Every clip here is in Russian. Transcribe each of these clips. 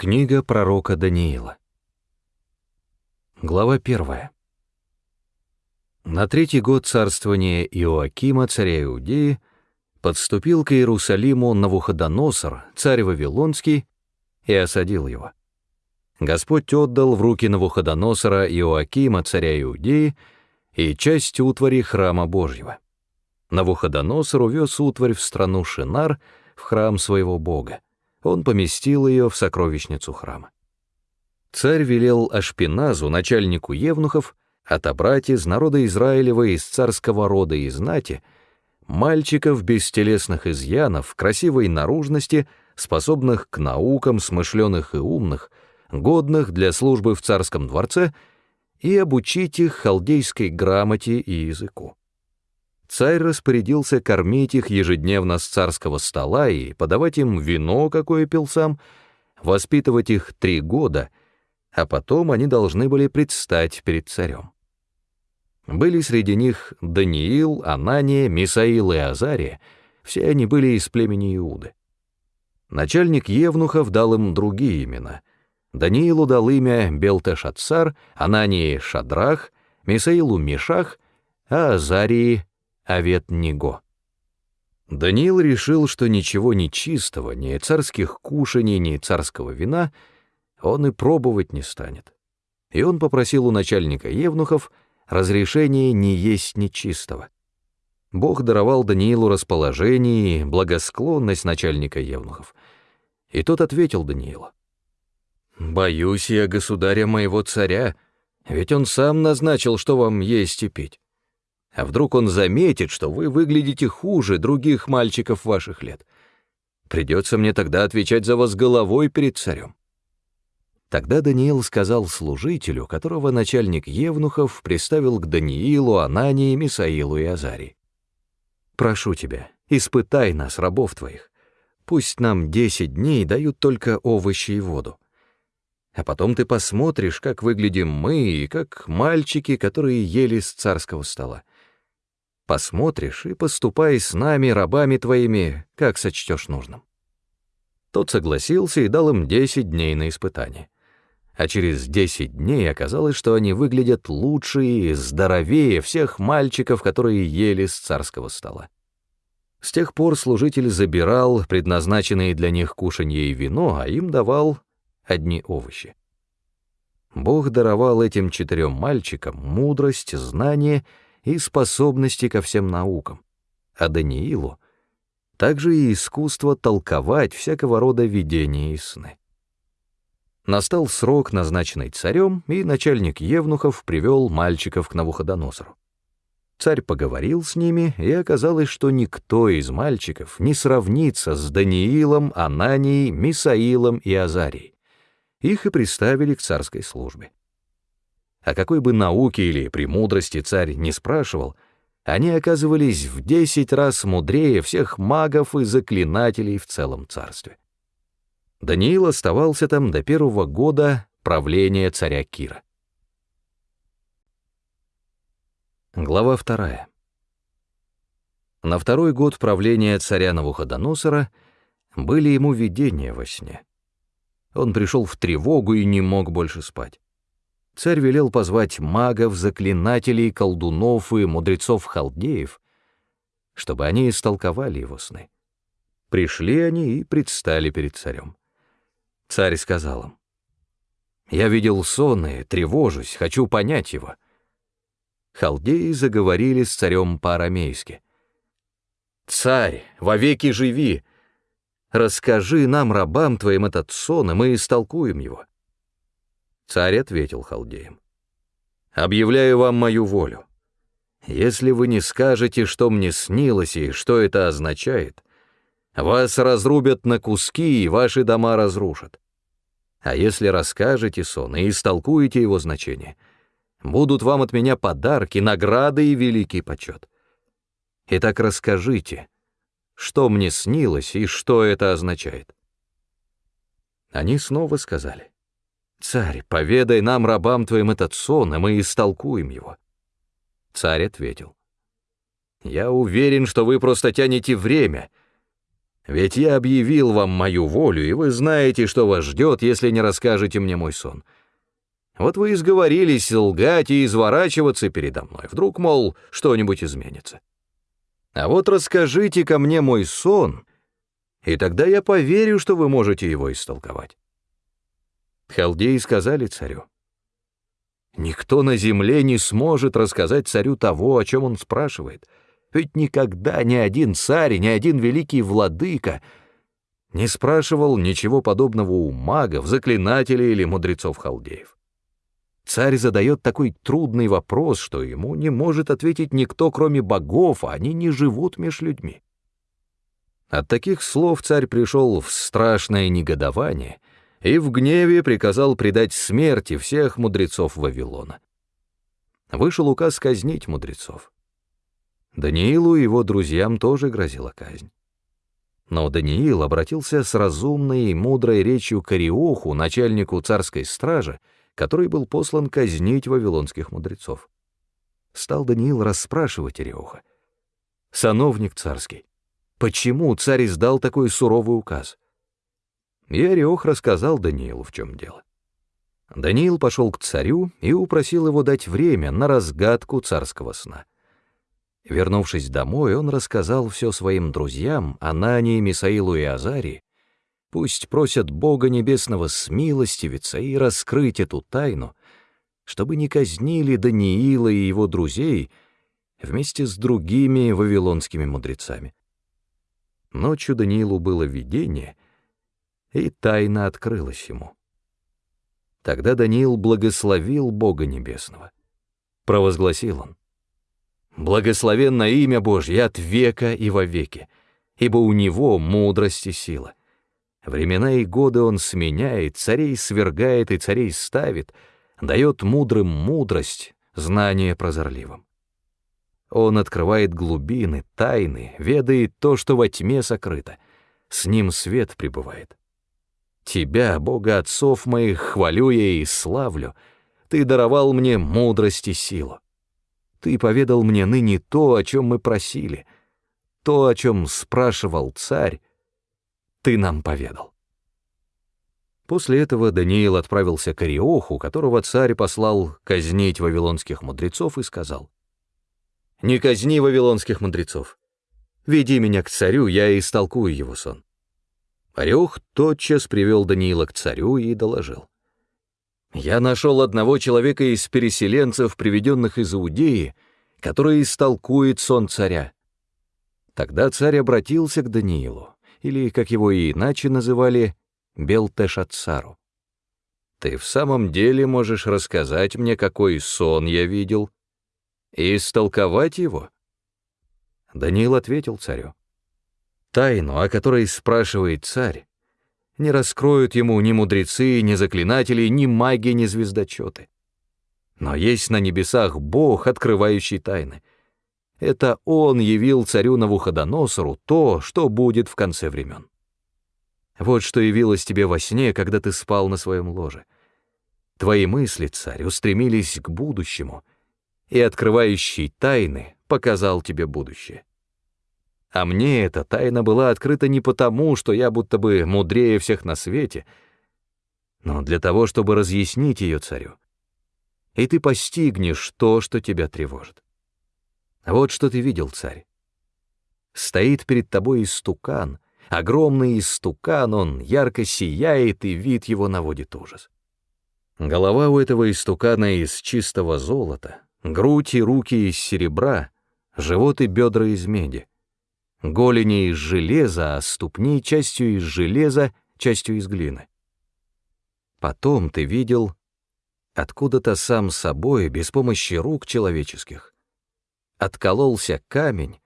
Книга пророка Даниила. Глава первая. На третий год царствования Иоакима, царя Иудеи, подступил к Иерусалиму Навуходоносор, царь Вавилонский, и осадил его. Господь отдал в руки Навуходоносора Иоакима, царя Иудеи, и часть утвари храма Божьего. Навуходоносор увез утварь в страну Шинар, в храм своего бога он поместил ее в сокровищницу храма. Царь велел Ашпиназу, начальнику евнухов, отобрать из народа Израилева из царского рода и знати мальчиков без телесных изъянов, красивой наружности, способных к наукам, смышленых и умных, годных для службы в царском дворце, и обучить их халдейской грамоте и языку. Царь распорядился кормить их ежедневно с царского стола и подавать им вино, какое пил сам, воспитывать их три года, а потом они должны были предстать перед царем. Были среди них Даниил, Анания, Мисаил и Азария, все они были из племени Иуды. Начальник Евнухов дал им другие имена. Даниилу дал имя Белтешатсар, Анании — Шадрах, Мисаилу — Мишах, а Азарии Авет-Ниго. Даниил решил, что ничего нечистого, ни царских кушаний, ни царского вина он и пробовать не станет. И он попросил у начальника Евнухов разрешения не есть нечистого. Бог даровал Даниилу расположение и благосклонность начальника Евнухов. И тот ответил Даниилу. «Боюсь я государя моего царя, ведь он сам назначил, что вам есть и пить. А вдруг он заметит, что вы выглядите хуже других мальчиков ваших лет? Придется мне тогда отвечать за вас головой перед царем. Тогда Даниил сказал служителю, которого начальник Евнухов приставил к Даниилу, Анании, Мисаилу и Азарии. «Прошу тебя, испытай нас, рабов твоих. Пусть нам десять дней дают только овощи и воду. А потом ты посмотришь, как выглядим мы и как мальчики, которые ели с царского стола. Посмотришь и поступай с нами, рабами твоими, как сочтешь нужным». Тот согласился и дал им десять дней на испытание. А через десять дней оказалось, что они выглядят лучше и здоровее всех мальчиков, которые ели с царского стола. С тех пор служитель забирал предназначенные для них кушанье и вино, а им давал одни овощи. Бог даровал этим четырем мальчикам мудрость, знание — и способности ко всем наукам, а Даниилу также и искусство толковать всякого рода видения и сны. Настал срок, назначенный царем, и начальник Евнухов привел мальчиков к Навуходоносору. Царь поговорил с ними, и оказалось, что никто из мальчиков не сравнится с Даниилом, Ананией, Мисаилом и Азарией. Их и приставили к царской службе. О какой бы науке или премудрости царь не спрашивал, они оказывались в десять раз мудрее всех магов и заклинателей в целом царстве. Даниил оставался там до первого года правления царя Кира. Глава вторая. На второй год правления царя Навуходоносора были ему видения во сне. Он пришел в тревогу и не мог больше спать царь велел позвать магов, заклинателей, колдунов и мудрецов-халдеев, чтобы они истолковали его сны. Пришли они и предстали перед царем. Царь сказал им, «Я видел сон и тревожусь, хочу понять его». Халдеи заговорили с царем по-арамейски. «Царь, вовеки живи! Расскажи нам, рабам твоим, этот сон, и мы истолкуем его». Царь ответил халдеям. «Объявляю вам мою волю. Если вы не скажете, что мне снилось и что это означает, вас разрубят на куски и ваши дома разрушат. А если расскажете сон и истолкуете его значение, будут вам от меня подарки, награды и великий почет. Итак, расскажите, что мне снилось и что это означает». Они снова сказали. «Царь, поведай нам, рабам твоим, этот сон, и мы истолкуем его». Царь ответил. «Я уверен, что вы просто тянете время. Ведь я объявил вам мою волю, и вы знаете, что вас ждет, если не расскажете мне мой сон. Вот вы изговорились лгать и изворачиваться передо мной. Вдруг, мол, что-нибудь изменится. А вот расскажите ко мне мой сон, и тогда я поверю, что вы можете его истолковать. Халдеи сказали царю, «Никто на земле не сможет рассказать царю того, о чем он спрашивает, ведь никогда ни один царь, ни один великий владыка не спрашивал ничего подобного у магов, заклинателей или мудрецов-халдеев. Царь задает такой трудный вопрос, что ему не может ответить никто, кроме богов, а они не живут меж людьми. От таких слов царь пришел в страшное негодование и в гневе приказал предать смерти всех мудрецов Вавилона. Вышел указ казнить мудрецов. Даниилу и его друзьям тоже грозила казнь. Но Даниил обратился с разумной и мудрой речью к Ариоху, начальнику царской стражи, который был послан казнить вавилонских мудрецов. Стал Даниил расспрашивать Иреуха. «Сановник царский, почему царь издал такой суровый указ?» И Ореох рассказал Даниилу, в чем дело. Даниил пошел к царю и упросил его дать время на разгадку царского сна. Вернувшись домой, он рассказал все своим друзьям, Анании, Мисаилу и Азарии, Пусть просят Бога Небесного смилостивиться и раскрыть эту тайну, чтобы не казнили Даниила и его друзей вместе с другими вавилонскими мудрецами. Ночью Даниилу было видение, и тайна открылась ему. Тогда Даниил благословил Бога Небесного. Провозгласил он. «Благословенно имя Божье от века и вовеки, ибо у Него мудрость и сила. Времена и годы он сменяет, царей свергает и царей ставит, дает мудрым мудрость, знание прозорливым. Он открывает глубины, тайны, ведает то, что во тьме сокрыто. С ним свет пребывает. Тебя, Бога отцов моих, хвалю я и славлю. Ты даровал мне мудрость и силу. Ты поведал мне ныне то, о чем мы просили, то, о чем спрашивал царь, ты нам поведал. После этого Даниил отправился к Ариоху, которого царь послал казнить вавилонских мудрецов, и сказал, «Не казни вавилонских мудрецов. Веди меня к царю, я истолкую его сон». Ариох тотчас привел Даниила к царю и доложил. «Я нашел одного человека из переселенцев, приведенных из Иудеи, который истолкует сон царя». Тогда царь обратился к Даниилу или, как его и иначе называли, Белтешатсару. «Ты в самом деле можешь рассказать мне, какой сон я видел, и истолковать его?» Даниил ответил царю. «Тайну, о которой спрашивает царь, не раскроют ему ни мудрецы, ни заклинатели, ни маги, ни звездочеты. Но есть на небесах Бог, открывающий тайны — это он явил царю Навуходоносору то, что будет в конце времен. Вот что явилось тебе во сне, когда ты спал на своем ложе. Твои мысли, царь, устремились к будущему, и открывающий тайны показал тебе будущее. А мне эта тайна была открыта не потому, что я будто бы мудрее всех на свете, но для того, чтобы разъяснить ее царю. И ты постигнешь то, что тебя тревожит. Вот что ты видел, царь. Стоит перед тобой истукан, огромный истукан, он ярко сияет, и вид его наводит ужас. Голова у этого истукана из чистого золота, грудь и руки из серебра, живот и бедра из меди, голени из железа, а ступни частью из железа, частью из глины. Потом ты видел откуда-то сам собой, без помощи рук человеческих, откололся камень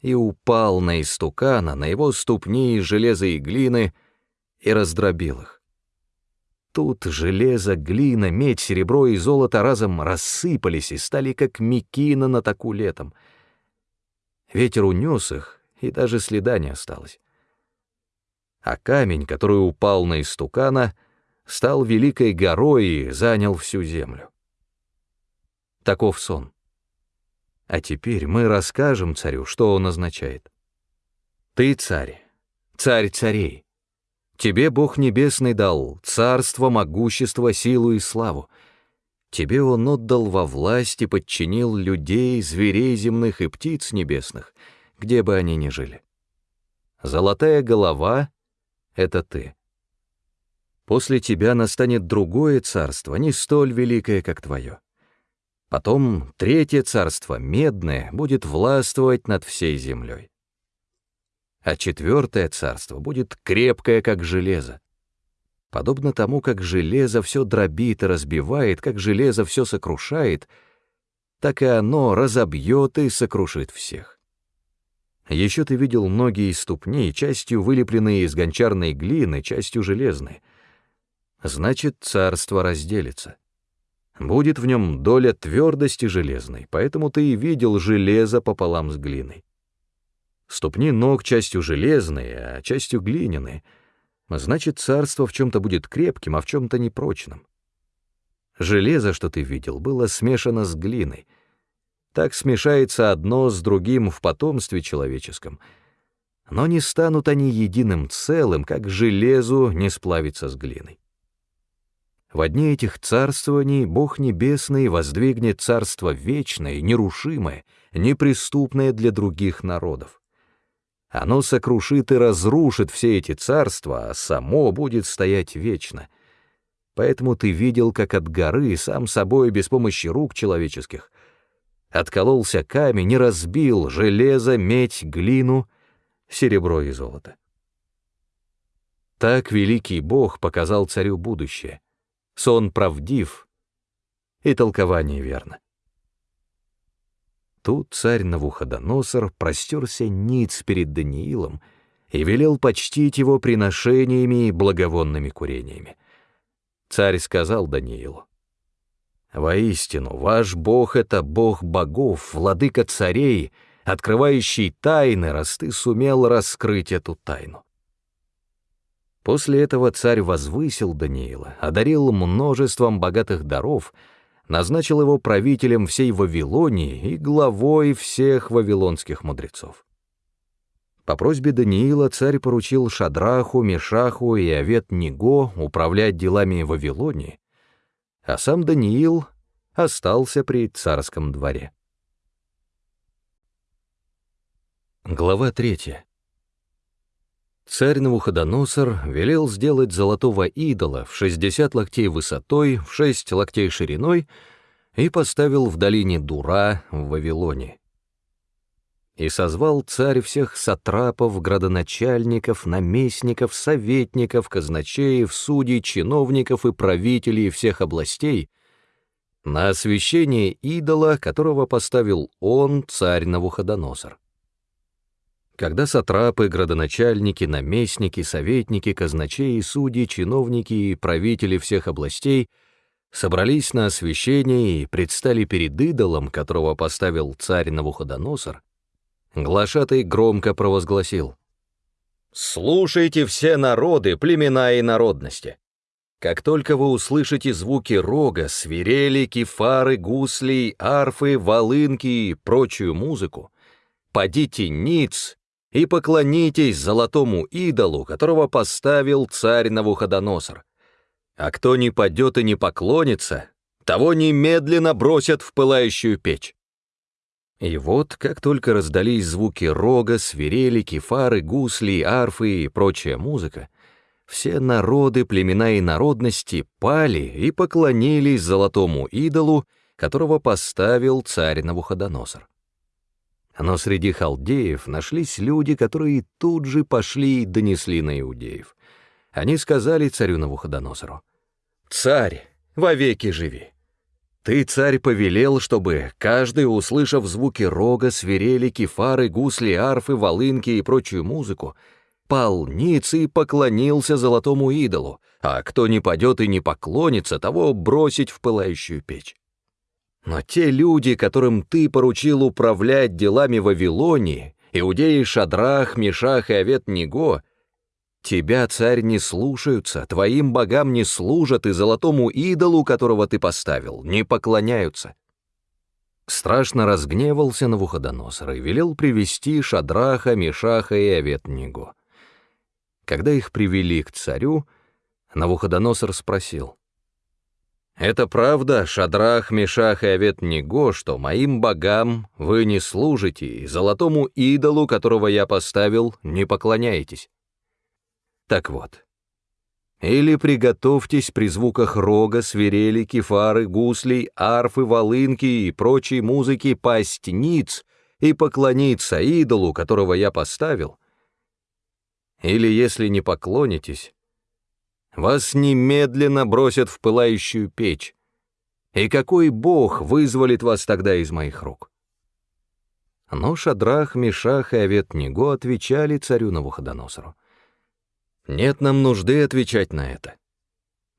и упал на истукана, на его ступни из железа и глины, и раздробил их. Тут железо, глина, медь, серебро и золото разом рассыпались и стали как мекина на таку летом. Ветер унес их, и даже следа не осталось. А камень, который упал на истукана, стал великой горой и занял всю землю. Таков сон. А теперь мы расскажем царю, что он означает. Ты, царь, царь царей. Тебе Бог Небесный дал царство, могущество, силу и славу. Тебе Он отдал во власть и подчинил людей, зверей земных и птиц небесных, где бы они ни жили. Золотая голова — это ты. После тебя настанет другое царство, не столь великое, как твое. Потом третье царство, медное, будет властвовать над всей землей. А четвертое царство будет крепкое, как железо. Подобно тому, как железо все дробит и разбивает, как железо все сокрушает, так и оно разобьет и сокрушит всех. Еще ты видел ноги и ступни, частью вылепленные из гончарной глины, частью железной. Значит, царство разделится. Будет в нем доля твердости железной, поэтому ты и видел железо пополам с глиной. Ступни ног частью железные, а частью глиняные. Значит, царство в чем-то будет крепким, а в чем-то непрочным. Железо, что ты видел, было смешано с глиной. Так смешается одно с другим в потомстве человеческом. Но не станут они единым целым, как железу не сплавится с глиной. В одни этих царствований Бог Небесный воздвигнет царство вечное, нерушимое, неприступное для других народов. Оно сокрушит и разрушит все эти царства, а само будет стоять вечно. Поэтому ты видел, как от горы, сам собой, без помощи рук человеческих, откололся камень и разбил железо, медь, глину, серебро и золото. Так великий Бог показал царю будущее — сон правдив, и толкование верно. Тут царь Навуходоносор простерся ниц перед Даниилом и велел почтить его приношениями и благовонными курениями. Царь сказал Даниилу, «Воистину, ваш Бог — это Бог богов, владыка царей, открывающий тайны, раз ты сумел раскрыть эту тайну. После этого царь возвысил Даниила, одарил множеством богатых даров, назначил его правителем всей Вавилонии и главой всех вавилонских мудрецов. По просьбе Даниила царь поручил Шадраху, Мешаху и Авет-Ниго управлять делами Вавилонии, а сам Даниил остался при царском дворе. Глава третья. Царь Навуходоносор велел сделать золотого идола в 60 локтей высотой, в 6 локтей шириной и поставил в долине Дура в Вавилоне. И созвал царь всех сатрапов, градоначальников, наместников, советников, казначеев, судей, чиновников и правителей всех областей на освящение идола, которого поставил он, царь Навуходоносор. Когда сатрапы, градоначальники, наместники, советники, казначеи, судьи, чиновники и правители всех областей собрались на освящение и предстали перед идолом, которого поставил царь Навуходоносор, глашатай громко провозгласил «Слушайте все народы, племена и народности! Как только вы услышите звуки рога, свирели, кефары, гуслей, арфы, волынки и прочую музыку, подите ниц и поклонитесь золотому идолу, которого поставил царь Навуходоносор. А кто не падет и не поклонится, того немедленно бросят в пылающую печь. И вот, как только раздались звуки рога, свирели, кефары, гусли, арфы и прочая музыка, все народы, племена и народности пали и поклонились золотому идолу, которого поставил царь Навуходоносор. Но среди халдеев нашлись люди, которые тут же пошли и донесли на иудеев. Они сказали царю Навуходоносору, «Царь, вовеки живи! Ты, царь, повелел, чтобы каждый, услышав звуки рога, свирели, кефары, гусли, арфы, волынки и прочую музыку, пал ниц и поклонился золотому идолу, а кто не падет и не поклонится, того бросить в пылающую печь. Но те люди, которым ты поручил управлять делами Вавилонии, иудеи Шадрах, Мешах и Авет-Ниго, тебя, царь, не слушаются, твоим богам не служат и золотому идолу, которого ты поставил, не поклоняются. Страшно разгневался Навуходоносор и велел привести Шадраха, Мешаха и Авет-Ниго. Когда их привели к царю, Навуходоносор спросил, «Это правда, Шадрах, Мешах и Авет-Него, что моим богам вы не служите, и золотому идолу, которого я поставил, не поклоняетесь?» Так вот, или приготовьтесь при звуках рога, свирели, кефары, гуслей, арфы, волынки и прочей музыки пасть ниц и поклониться идолу, которого я поставил. Или, если не поклонитесь, вас немедленно бросят в пылающую печь. И какой бог вызволит вас тогда из моих рук? Но Шадрах, Мишах и Авет-Него отвечали царю Навуходоносору. Нет нам нужды отвечать на это.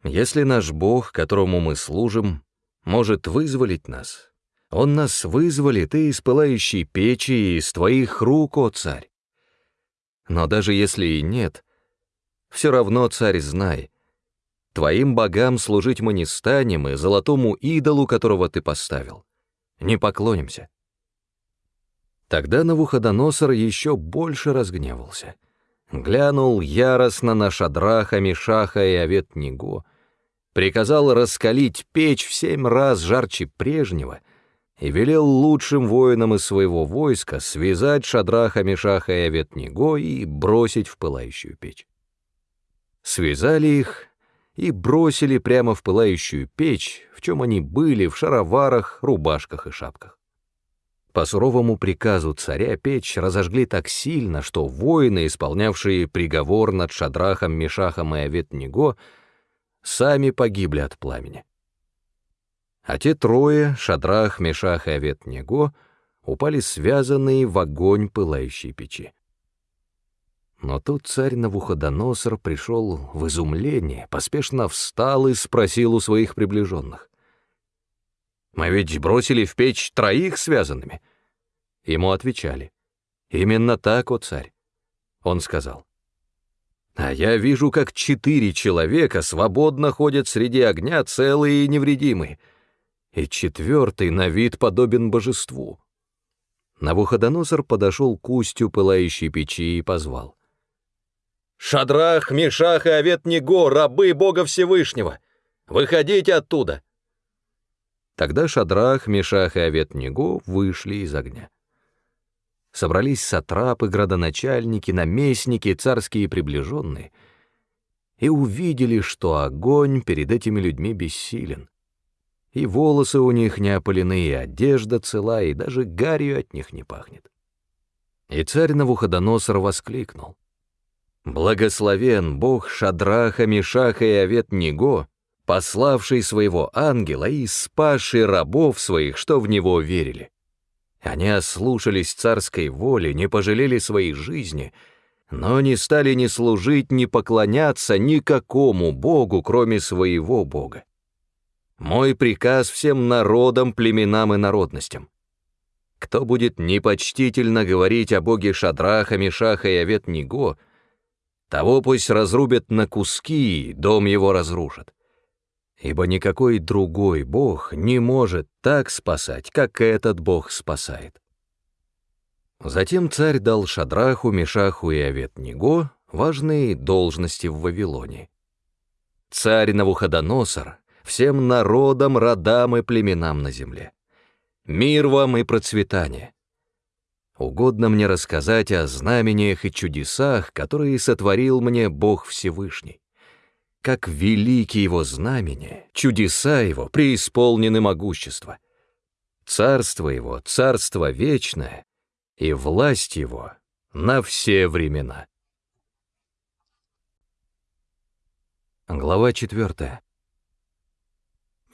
Если наш Бог, которому мы служим, может вызволить нас, Он нас вызволит и из пылающей печи, и из твоих рук, о царь. Но даже если и нет, все равно, царь, знай, твоим богам служить мы не станем, и золотому идолу, которого ты поставил, не поклонимся. Тогда Навуходоносор еще больше разгневался — глянул яростно на Шадраха, Мишаха и Авет-Него, приказал раскалить печь в семь раз жарче прежнего и велел лучшим воинам из своего войска связать Шадраха, Мишаха и Авет-Него и бросить в пылающую печь. Связали их и бросили прямо в пылающую печь, в чем они были, в шароварах, рубашках и шапках. По суровому приказу царя печь разожгли так сильно, что воины, исполнявшие приговор над Шадрахом, Мишахом и Аветниго, сами погибли от пламени. А те трое, Шадрах, Мишах и Аветниго, упали связанные в огонь пылающей печи. Но тут царь Навуходоносор пришел в изумление, поспешно встал и спросил у своих приближенных. Мы ведь бросили в печь троих связанными. Ему отвечали. Именно так, о царь. Он сказал. А я вижу, как четыре человека свободно ходят среди огня, целые и невредимые. И четвертый на вид подобен божеству. Навуходоносор подошел к устью пылающей печи и позвал. «Шадрах, Мишах и Авет-Него, рабы Бога Всевышнего! Выходите оттуда!» Тогда Шадрах, Мешах и Авет-Него вышли из огня. Собрались сатрапы, градоначальники, наместники, царские приближенные, и увидели, что огонь перед этими людьми бессилен. И волосы у них не опалены, и одежда цела, и даже гарью от них не пахнет. И царь Навуходоносор воскликнул. «Благословен Бог Шадраха, Мишаха и Авет-Него, пославший своего ангела и спасший рабов своих, что в него верили. Они ослушались царской воли, не пожалели своей жизни, но не стали ни служить, ни поклоняться никакому богу, кроме своего бога. Мой приказ всем народам, племенам и народностям. Кто будет непочтительно говорить о боге Шадраха, Мишаха и Авет-Ниго, того пусть разрубят на куски, дом его разрушат ибо никакой другой Бог не может так спасать, как этот Бог спасает. Затем царь дал Шадраху, Мешаху и Авет-Него важные должности в Вавилоне. Царь Навуходоносор всем народам, родам и племенам на земле. Мир вам и процветание. Угодно мне рассказать о знамениях и чудесах, которые сотворил мне Бог Всевышний как велики его знамения, чудеса его преисполнены могущества. Царство его — царство вечное, и власть его на все времена. Глава четвертая.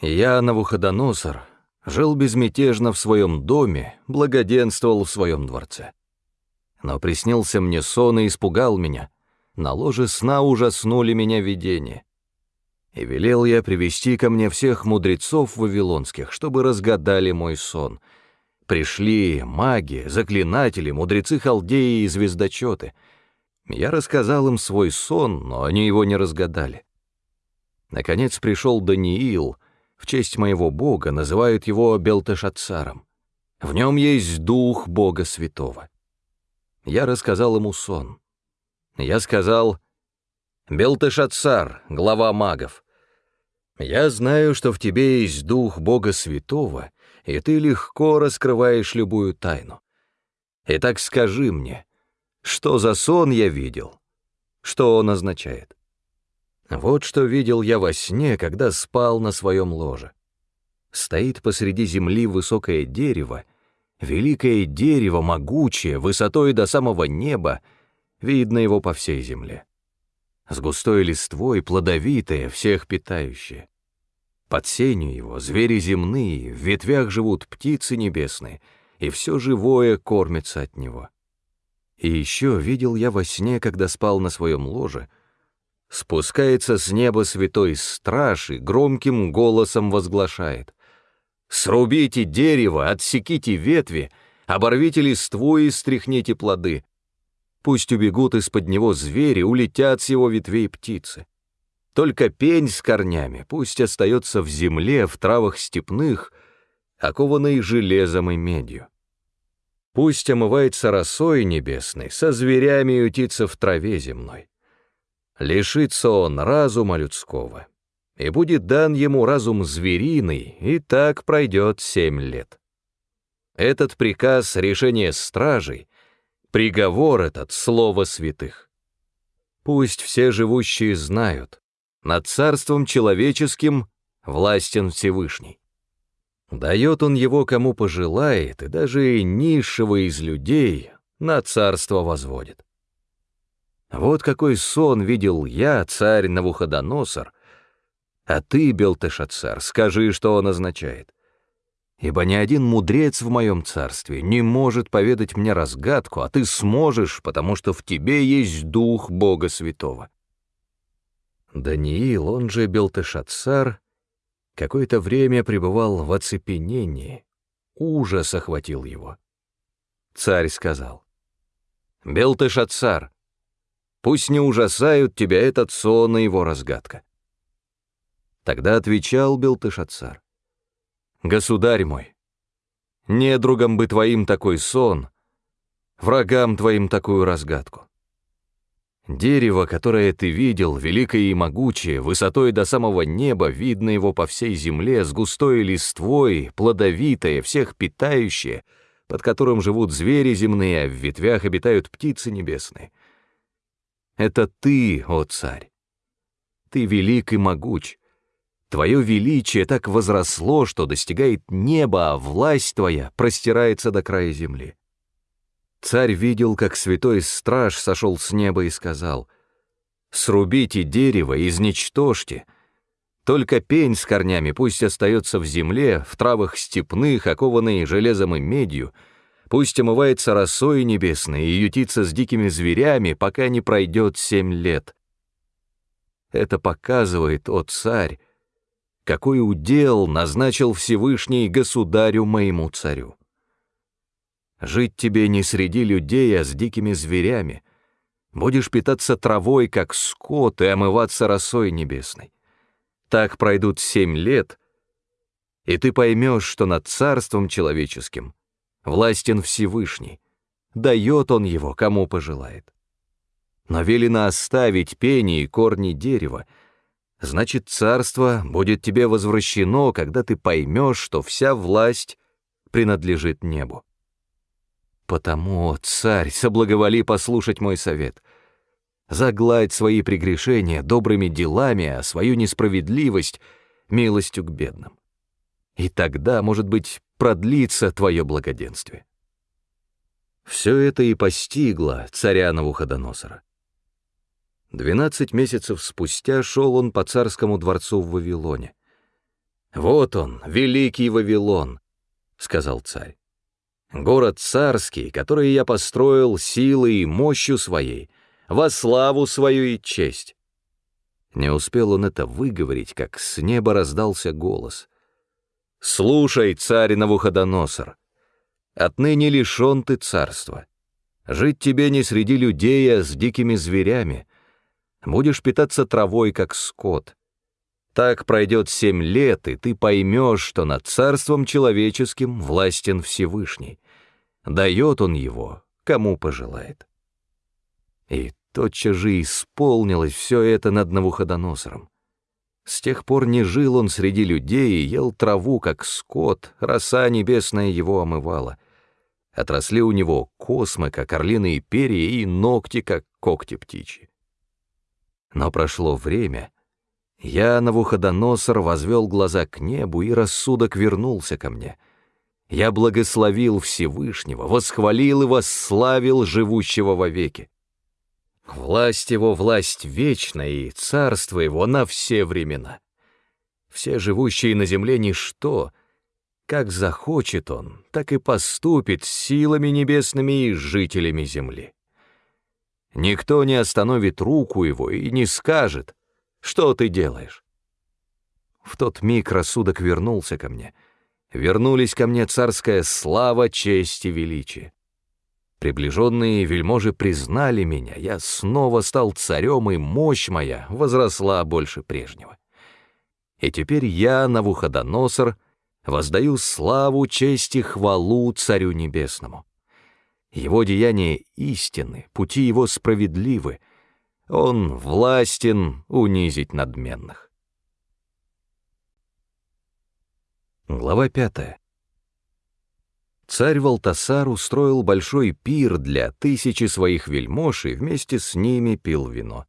Я, Навуходоносор, жил безмятежно в своем доме, благоденствовал в своем дворце. Но приснился мне сон и испугал меня — на ложе сна ужаснули меня видения. И велел я привести ко мне всех мудрецов вавилонских, чтобы разгадали мой сон. Пришли маги, заклинатели, мудрецы халдеи и звездочеты. Я рассказал им свой сон, но они его не разгадали. Наконец пришел Даниил, в честь моего бога называют его Белтешатцаром. В нем есть дух Бога Святого. Я рассказал ему сон. Я сказал, Белтешацар, глава магов, я знаю, что в тебе есть дух Бога Святого, и ты легко раскрываешь любую тайну. Итак, скажи мне, что за сон я видел? Что он означает? Вот что видел я во сне, когда спал на своем ложе. Стоит посреди земли высокое дерево, великое дерево, могучее, высотой до самого неба, видно его по всей земле с густой листвой, плодовитое, всех питающее. Под сенью его звери земные, в ветвях живут птицы небесные, и все живое кормится от него. И еще видел я во сне, когда спал на своем ложе, спускается с неба святой страж и громким голосом возглашает «Срубите дерево, отсеките ветви, оборвите листву и стряхните плоды, Пусть убегут из-под него звери, улетят с его ветвей птицы. Только пень с корнями пусть остается в земле, в травах степных, окованной железом и медью. Пусть омывается росой небесной, со зверями ютится в траве земной. Лишится он разума людского, и будет дан ему разум звериный, и так пройдет семь лет. Этот приказ решения стражей Приговор этот — слово святых. Пусть все живущие знают, над царством человеческим властен Всевышний. Дает он его кому пожелает, и даже низшего из людей на царство возводит. Вот какой сон видел я, царь Навуходоносор, а ты, Белтешацар, скажи, что он означает ибо ни один мудрец в моем царстве не может поведать мне разгадку, а ты сможешь, потому что в тебе есть дух Бога Святого». Даниил, он же Белтешатсар, какое-то время пребывал в оцепенении, ужас охватил его. Царь сказал, «Белтешатсар, пусть не ужасают тебя этот сон и его разгадка». Тогда отвечал Белтешатсар, Государь мой, недругам бы твоим такой сон, врагам твоим такую разгадку. Дерево, которое ты видел, великое и могучее, высотой до самого неба, видно его по всей земле, с густой листвой, плодовитое, всех питающее, под которым живут звери земные, а в ветвях обитают птицы небесные. Это ты, о царь! Ты велик и могуч, Твое величие так возросло, что достигает неба, а власть твоя простирается до края земли. Царь видел, как святой страж сошел с неба и сказал, «Срубите дерево, изничтожьте. Только пень с корнями пусть остается в земле, в травах степных, окованные железом и медью, пусть омывается росой небесной и ютится с дикими зверями, пока не пройдет семь лет». Это показывает, о царь, какой удел назначил Всевышний государю моему царю. Жить тебе не среди людей, а с дикими зверями. Будешь питаться травой, как скот, и омываться росой небесной. Так пройдут семь лет, и ты поймешь, что над царством человеческим властен Всевышний, дает он его, кому пожелает. Но велено оставить пени и корни дерева, значит, царство будет тебе возвращено, когда ты поймешь, что вся власть принадлежит небу. Потому, царь, соблаговоли послушать мой совет. Загладь свои прегрешения добрыми делами, а свою несправедливость — милостью к бедным. И тогда, может быть, продлится твое благоденствие. Все это и постигло царя Навуходоносора. Двенадцать месяцев спустя шел он по царскому дворцу в Вавилоне. «Вот он, великий Вавилон», — сказал царь. «Город царский, который я построил силой и мощью своей, во славу свою и честь». Не успел он это выговорить, как с неба раздался голос. «Слушай, царь Навуходоносор, отныне лишен ты царства. Жить тебе не среди людей, а с дикими зверями» будешь питаться травой, как скот. Так пройдет семь лет, и ты поймешь, что над царством человеческим властен Всевышний. Дает он его, кому пожелает. И тотчас же исполнилось все это над Навуходоносором. С тех пор не жил он среди людей и ел траву, как скот, роса небесная его омывала. Отросли у него космы, как орлиные перья, и ногти, как когти птичьи. Но прошло время, я, Навуходоносор, возвел глаза к небу, и рассудок вернулся ко мне. Я благословил Всевышнего, восхвалил и восславил живущего вовеки. Власть его — власть вечная, и царство его на все времена. Все живущие на земле — ничто. Как захочет он, так и поступит силами небесными и жителями земли. Никто не остановит руку его и не скажет, что ты делаешь. В тот миг рассудок вернулся ко мне. Вернулись ко мне царская слава, честь и величие. Приближенные вельможи признали меня, я снова стал царем, и мощь моя возросла больше прежнего. И теперь я, Навуходоносор, воздаю славу, честь и хвалу Царю Небесному. Его деяния истинны, пути его справедливы, он властен унизить надменных. Глава пятая. Царь Валтасар устроил большой пир для тысячи своих вельмож и вместе с ними пил вино.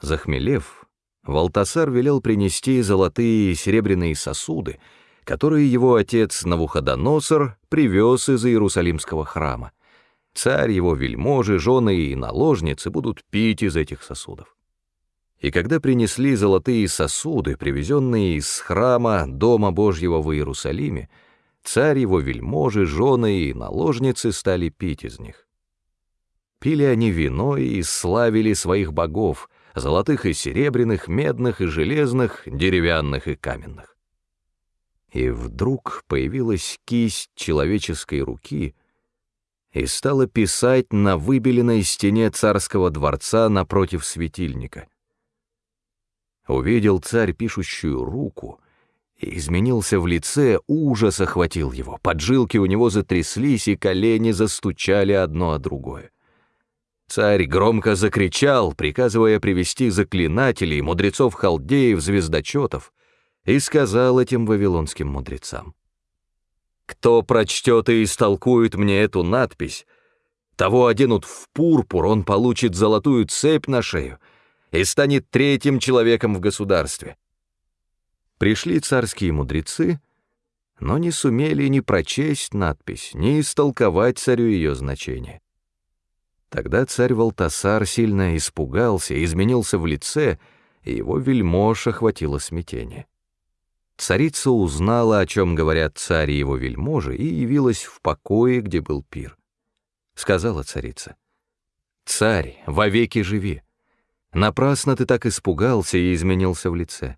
Захмелев, Валтасар велел принести золотые и серебряные сосуды, которые его отец Навуходоносор привез из Иерусалимского храма. Царь, его вельможи, жены и наложницы будут пить из этих сосудов. И когда принесли золотые сосуды, привезенные из храма Дома Божьего в Иерусалиме, Царь его вельможи, жены и наложницы стали пить из них. Пили они вино и славили своих богов, золотых и серебряных, медных и железных, деревянных и каменных. И вдруг появилась кисть человеческой руки и стала писать на выбеленной стене царского дворца напротив светильника. Увидел царь пишущую руку — изменился в лице, ужас охватил его, поджилки у него затряслись, и колени застучали одно о другое. Царь громко закричал, приказывая привести заклинателей, мудрецов-халдеев, звездочетов, и сказал этим вавилонским мудрецам. «Кто прочтет и истолкует мне эту надпись, того оденут в пурпур, он получит золотую цепь на шею и станет третьим человеком в государстве. Пришли царские мудрецы, но не сумели ни прочесть надпись, ни истолковать царю ее значение. Тогда царь Валтасар сильно испугался, изменился в лице, и его вельмож охватило смятение. Царица узнала, о чем говорят царь и его вельможи, и явилась в покое, где был пир. Сказала царица, «Царь, вовеки живи! Напрасно ты так испугался и изменился в лице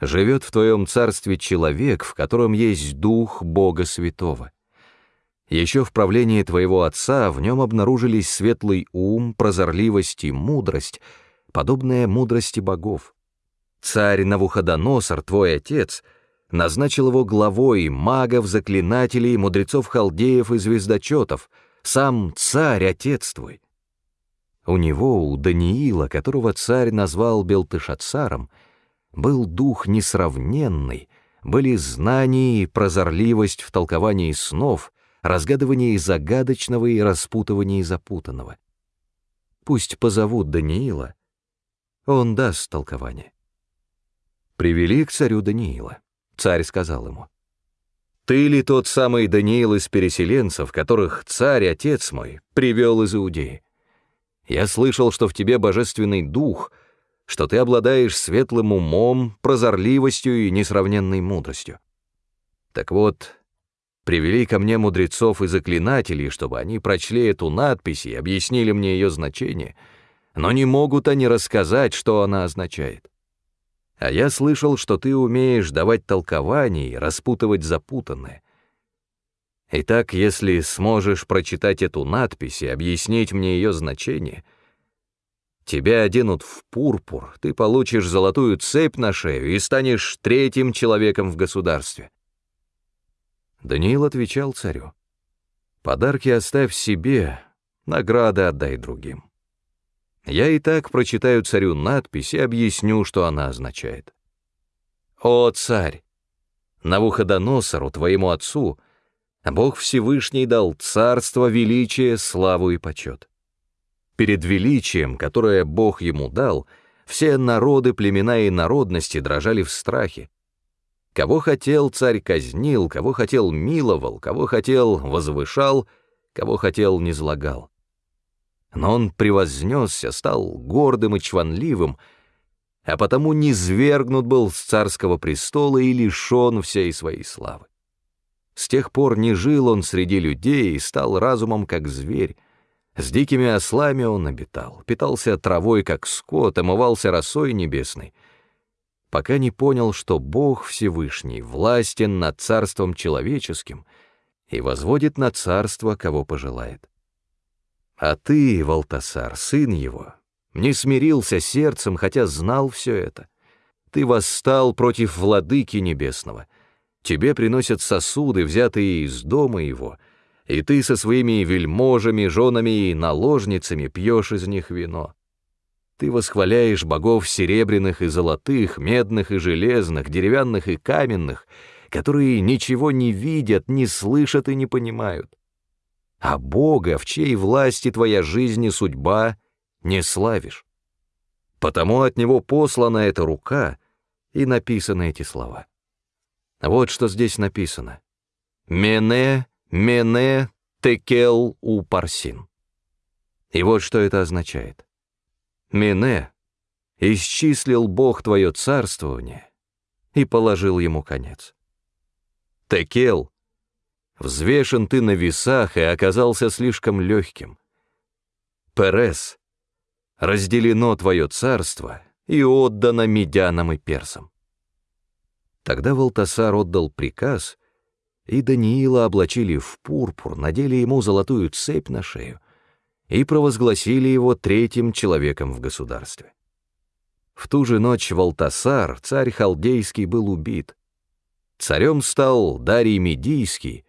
живет в твоем царстве человек, в котором есть дух Бога Святого. Еще в правлении твоего отца в нем обнаружились светлый ум, прозорливость и мудрость, подобная мудрости богов. Царь Навуходоносор, твой отец, назначил его главой магов, заклинателей, мудрецов-халдеев и звездочетов, сам царь, отец твой. У него, у Даниила, которого царь назвал Белтышацаром, был дух несравненный, были знания и прозорливость в толковании снов, разгадывании загадочного и распутывании запутанного. Пусть позовут Даниила, он даст толкование. Привели к царю Даниила. Царь сказал ему, «Ты ли тот самый Даниил из переселенцев, которых царь, отец мой, привел из Иудеи? Я слышал, что в тебе божественный дух — что ты обладаешь светлым умом, прозорливостью и несравненной мудростью. Так вот, привели ко мне мудрецов и заклинателей, чтобы они прочли эту надпись и объяснили мне ее значение, но не могут они рассказать, что она означает. А я слышал, что ты умеешь давать толкования и распутывать запутанное. Итак, если сможешь прочитать эту надпись и объяснить мне ее значение — Тебя оденут в пурпур, ты получишь золотую цепь на шею и станешь третьим человеком в государстве. Даниил отвечал царю, «Подарки оставь себе, награды отдай другим». Я и так прочитаю царю надпись и объясню, что она означает. «О, царь! Навуходоносору, твоему отцу, Бог Всевышний дал царство, величие, славу и почет. Перед величием, которое Бог ему дал, все народы, племена и народности дрожали в страхе. Кого хотел, царь казнил, кого хотел, миловал, кого хотел, возвышал, кого хотел, низлагал. Но он превознесся, стал гордым и чванливым, а потому низвергнут был с царского престола и лишен всей своей славы. С тех пор не жил он среди людей и стал разумом, как зверь. С дикими ослами он обитал, питался травой, как скот, омывался росой небесной, пока не понял, что Бог Всевышний властен над царством человеческим и возводит на царство, кого пожелает. А ты, Валтасар, сын его, не смирился сердцем, хотя знал все это. Ты восстал против владыки небесного. Тебе приносят сосуды, взятые из дома его, и ты со своими вельможами, женами и наложницами пьешь из них вино. Ты восхваляешь богов серебряных и золотых, медных и железных, деревянных и каменных, которые ничего не видят, не слышат и не понимают. А Бога, в чьей власти твоя жизнь и судьба — не славишь. Потому от него послана эта рука, и написаны эти слова. Вот что здесь написано. «Мене, мене, текел у парсин». И вот что это означает. «Мене» исчислил Бог твое царствование и положил ему конец. «Текел» взвешен ты на весах и оказался слишком легким. «Перес» разделено твое царство и отдано медянам и персам. Тогда Валтасар отдал приказ, и Даниила облачили в пурпур, надели ему золотую цепь на шею и провозгласили его третьим человеком в государстве. В ту же ночь Валтасар, царь халдейский, был убит. Царем стал Дарий Медийский,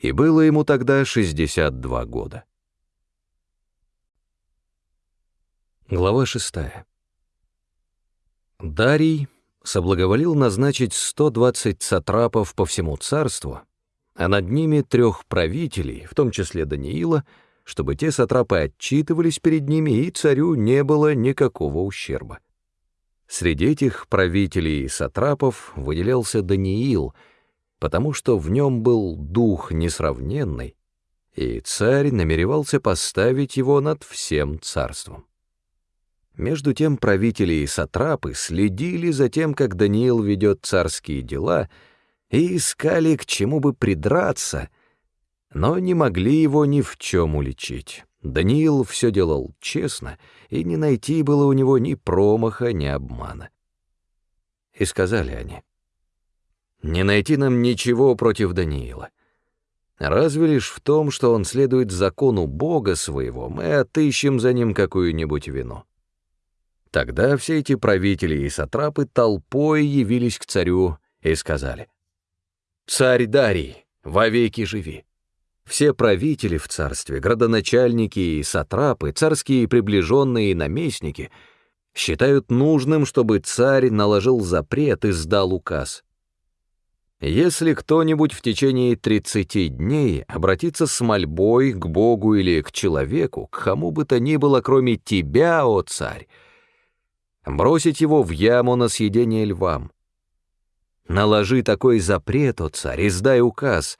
и было ему тогда 62 года. Глава шестая. Дарий соблаговолил назначить 120 сатрапов по всему царству, а над ними трех правителей, в том числе Даниила, чтобы те сатрапы отчитывались перед ними, и царю не было никакого ущерба. Среди этих правителей и сатрапов выделялся Даниил, потому что в нем был дух несравненный, и царь намеревался поставить его над всем царством. Между тем правители и сатрапы следили за тем, как Даниил ведет царские дела, и искали, к чему бы придраться, но не могли его ни в чем уличить. Даниил все делал честно, и не найти было у него ни промаха, ни обмана. И сказали они, «Не найти нам ничего против Даниила. Разве лишь в том, что он следует закону Бога своего, мы отыщем за ним какую-нибудь вину». Тогда все эти правители и сатрапы толпой явились к царю и сказали, «Царь Дарий, вовеки живи!» Все правители в царстве, градоначальники и сатрапы, царские приближенные и наместники считают нужным, чтобы царь наложил запрет и сдал указ. Если кто-нибудь в течение 30 дней обратится с мольбой к Богу или к человеку, к кому бы то ни было, кроме тебя, о царь, бросить его в яму на съедение львам. Наложи такой запрет, о царь, издай указ,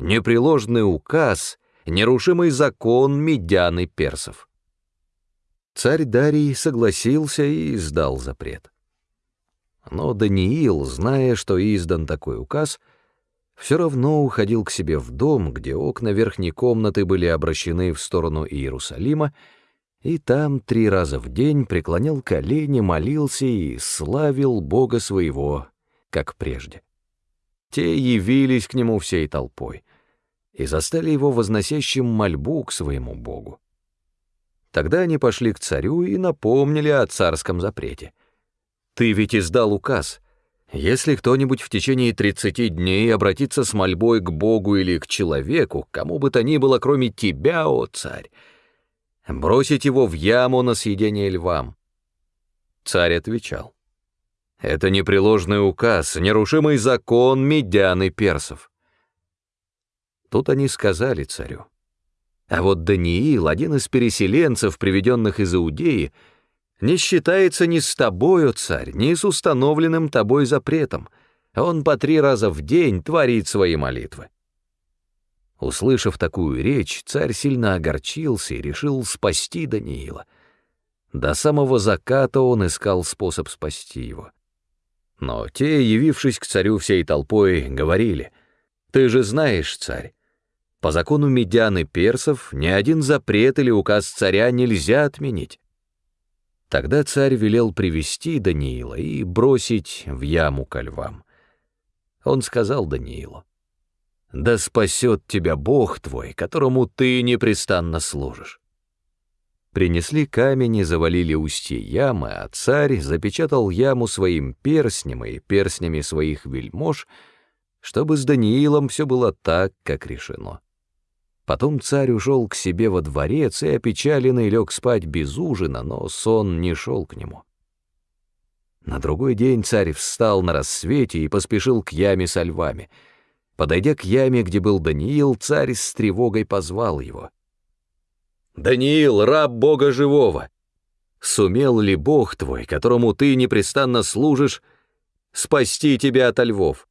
непреложный указ, нерушимый закон медян и персов. Царь Дарий согласился и издал запрет. Но Даниил, зная, что издан такой указ, все равно уходил к себе в дом, где окна верхней комнаты были обращены в сторону Иерусалима, и там три раза в день преклонял колени, молился и славил Бога своего, как прежде. Те явились к нему всей толпой и застали его возносящим мольбу к своему Богу. Тогда они пошли к царю и напомнили о царском запрете. «Ты ведь издал указ. Если кто-нибудь в течение тридцати дней обратится с мольбой к Богу или к человеку, кому бы то ни было, кроме тебя, о царь, бросить его в яму на съедение львам. Царь отвечал. Это непреложный указ, нерушимый закон медян и персов. Тут они сказали царю. А вот Даниил, один из переселенцев, приведенных из Иудеи, не считается ни с тобою, царь, ни с установленным тобой запретом. Он по три раза в день творит свои молитвы. Услышав такую речь, царь сильно огорчился и решил спасти Даниила. До самого заката он искал способ спасти его. Но те, явившись к царю всей толпой, говорили, «Ты же знаешь, царь, по закону медян и персов ни один запрет или указ царя нельзя отменить». Тогда царь велел привести Даниила и бросить в яму ко львам. Он сказал Даниилу, «Да спасет тебя Бог твой, которому ты непрестанно служишь». Принесли камень и завалили устье ямы, а царь запечатал яму своим перстнем и перстнями своих вельмож, чтобы с Даниилом все было так, как решено. Потом царь ушел к себе во дворец и опечаленный лег спать без ужина, но сон не шел к нему. На другой день царь встал на рассвете и поспешил к яме со львами. Подойдя к яме, где был Даниил, царь с тревогой позвал его. Даниил, раб Бога живого, сумел ли Бог твой, которому ты непрестанно служишь, спасти тебя от львов?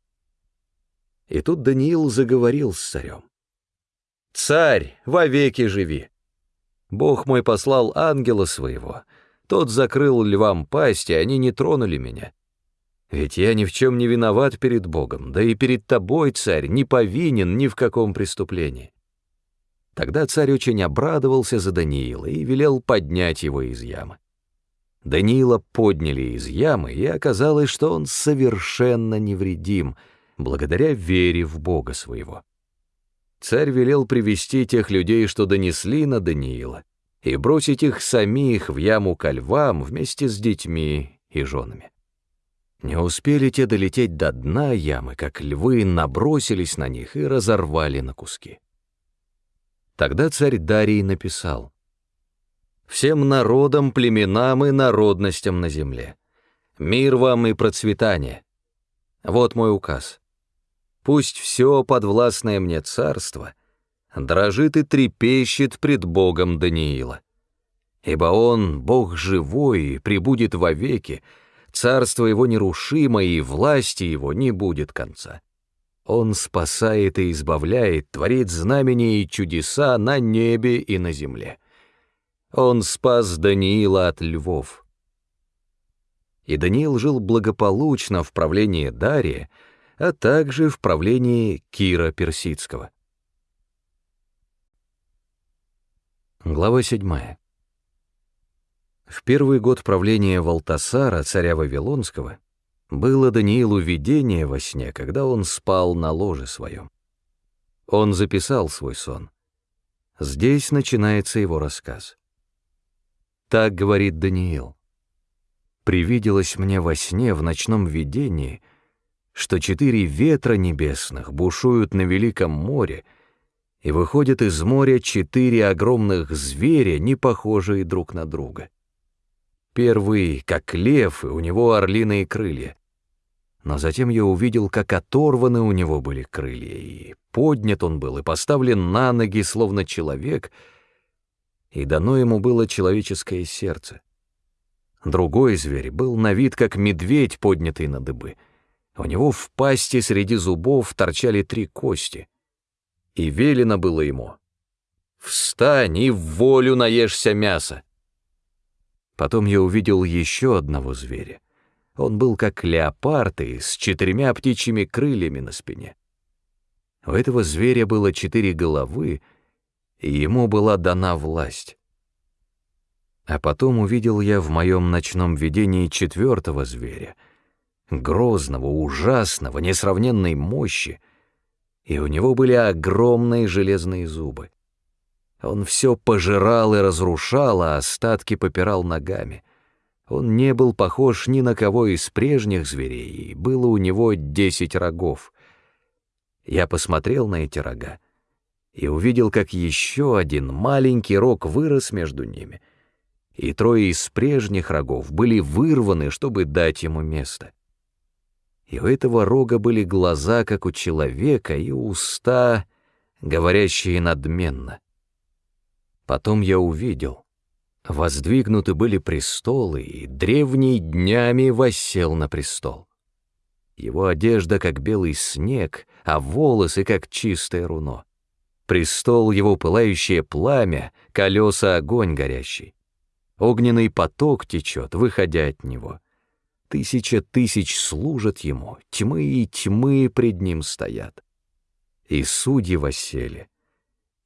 И тут Даниил заговорил с царем. «Царь, вовеки живи! Бог мой послал ангела своего, тот закрыл львам пасть, и они не тронули меня. Ведь я ни в чем не виноват перед Богом, да и перед тобой, царь, не повинен ни в каком преступлении. Тогда царь очень обрадовался за Даниила и велел поднять его из ямы. Даниила подняли из ямы, и оказалось, что он совершенно невредим, благодаря вере в Бога своего. Царь велел привести тех людей, что донесли на Даниила, и бросить их самих в яму ко львам вместе с детьми и женами. Не успели те долететь до дна ямы, как львы набросились на них и разорвали на куски. Тогда царь Дарий написал «Всем народам, племенам и народностям на земле, мир вам и процветание. Вот мой указ. Пусть все подвластное мне царство дрожит и трепещет пред Богом Даниила. Ибо он, Бог живой, и пребудет вовеки, царство его нерушимо, и власти его не будет конца. Он спасает и избавляет, творит знамения и чудеса на небе и на земле. Он спас Даниила от львов. И Даниил жил благополучно в правлении Дария, а также в правлении Кира Персидского. Глава 7. В первый год правления Валтасара, царя Вавилонского, было Даниилу видение во сне, когда он спал на ложе своем. Он записал свой сон. Здесь начинается его рассказ. Так говорит Даниил. «Привиделось мне во сне в ночном видении, что четыре ветра небесных бушуют на великом море, и выходят из моря четыре огромных зверя, не похожие друг на друга. Первый, как лев, и у него орлиные крылья. Но затем я увидел, как оторваны у него были крылья, и поднят он был, и поставлен на ноги, словно человек, и дано ему было человеческое сердце. Другой зверь был на вид, как медведь, поднятый на дыбы. У него в пасти среди зубов торчали три кости. И велено было ему — «Встань и в волю наешься мяса!» Потом я увидел еще одного зверя. Он был как леопард и с четырьмя птичьими крыльями на спине. У этого зверя было четыре головы, и ему была дана власть. А потом увидел я в моем ночном видении четвертого зверя, грозного, ужасного, несравненной мощи, и у него были огромные железные зубы. Он все пожирал и разрушал, а остатки попирал ногами. Он не был похож ни на кого из прежних зверей, и было у него десять рогов. Я посмотрел на эти рога и увидел, как еще один маленький рог вырос между ними, и трое из прежних рогов были вырваны, чтобы дать ему место. И у этого рога были глаза, как у человека, и уста, говорящие надменно. Потом я увидел, воздвигнуты были престолы, и древний днями воссел на престол. Его одежда, как белый снег, а волосы, как чистое руно. Престол его пылающее пламя, колеса огонь горящий. Огненный поток течет, выходя от него. Тысяча тысяч служат ему, тьмы и тьмы пред ним стоят. И судьи воссели,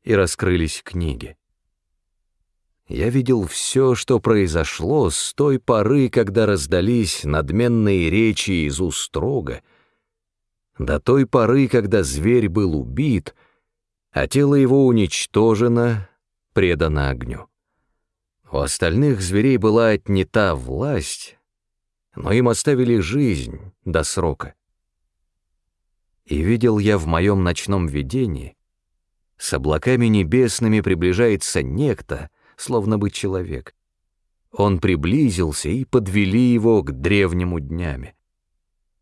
и раскрылись книги. Я видел все, что произошло с той поры, когда раздались надменные речи из уст рога, до той поры, когда зверь был убит, а тело его уничтожено, предано огню. У остальных зверей была отнята власть, но им оставили жизнь до срока. И видел я в моем ночном видении, с облаками небесными приближается некто, словно бы человек. Он приблизился, и подвели его к древнему днями.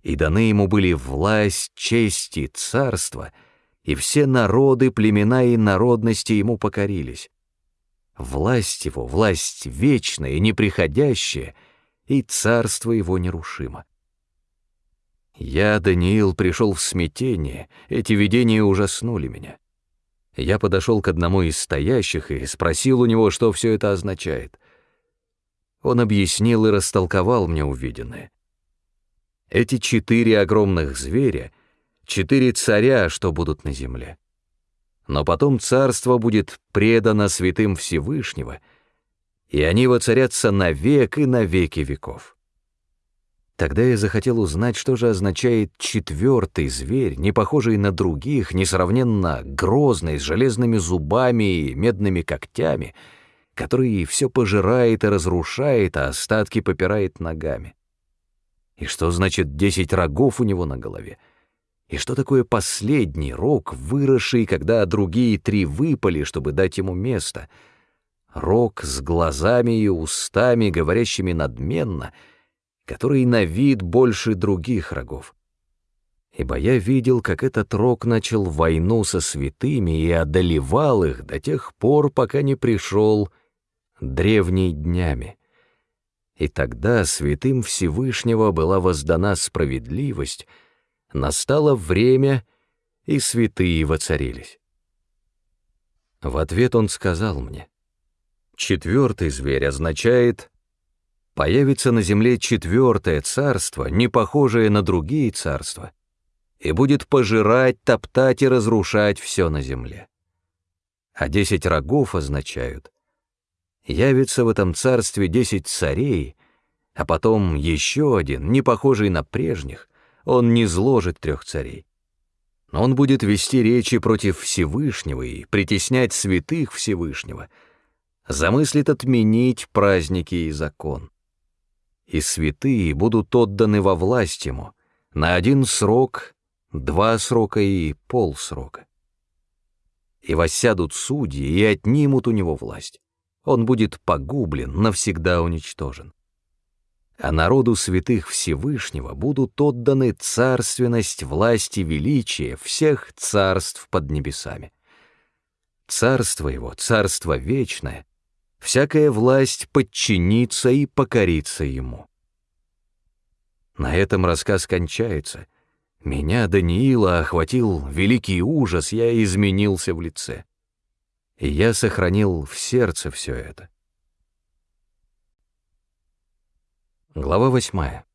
И даны ему были власть, честь и царство, и все народы, племена и народности ему покорились. Власть его, власть вечная, неприходящая, и царство его нерушимо. Я, Даниил, пришел в смятение, эти видения ужаснули меня. Я подошел к одному из стоящих и спросил у него, что все это означает. Он объяснил и растолковал мне увиденное. Эти четыре огромных зверя — четыре царя, что будут на земле но потом царство будет предано святым Всевышнего, и они воцарятся навек и навеки веков. Тогда я захотел узнать, что же означает четвертый зверь, не похожий на других, несравненно грозный, с железными зубами и медными когтями, который все пожирает и разрушает, а остатки попирает ногами. И что значит десять рогов у него на голове? И что такое последний рог, выросший, когда другие три выпали, чтобы дать ему место? Рог с глазами и устами, говорящими надменно, который на вид больше других рогов. Ибо я видел, как этот рог начал войну со святыми и одолевал их до тех пор, пока не пришел древней днями. И тогда святым Всевышнего была воздана справедливость — настало время, и святые воцарились. В ответ он сказал мне, четвертый зверь означает появится на земле четвертое царство, не похожее на другие царства, и будет пожирать, топтать и разрушать все на земле. А десять рогов означают, явится в этом царстве десять царей, а потом еще один, не похожий на прежних, он не зложит трех царей. Он будет вести речи против Всевышнего и притеснять святых Всевышнего, замыслит отменить праздники и закон. И святые будут отданы во власть ему на один срок, два срока и полсрока. И воссядут судьи и отнимут у него власть. Он будет погублен, навсегда уничтожен а народу святых Всевышнего будут отданы царственность, власть и величие всех царств под небесами. Царство его, царство вечное, всякая власть подчинится и покорится ему. На этом рассказ кончается. Меня, Даниила, охватил великий ужас, я изменился в лице. И я сохранил в сердце все это. Глава восьмая.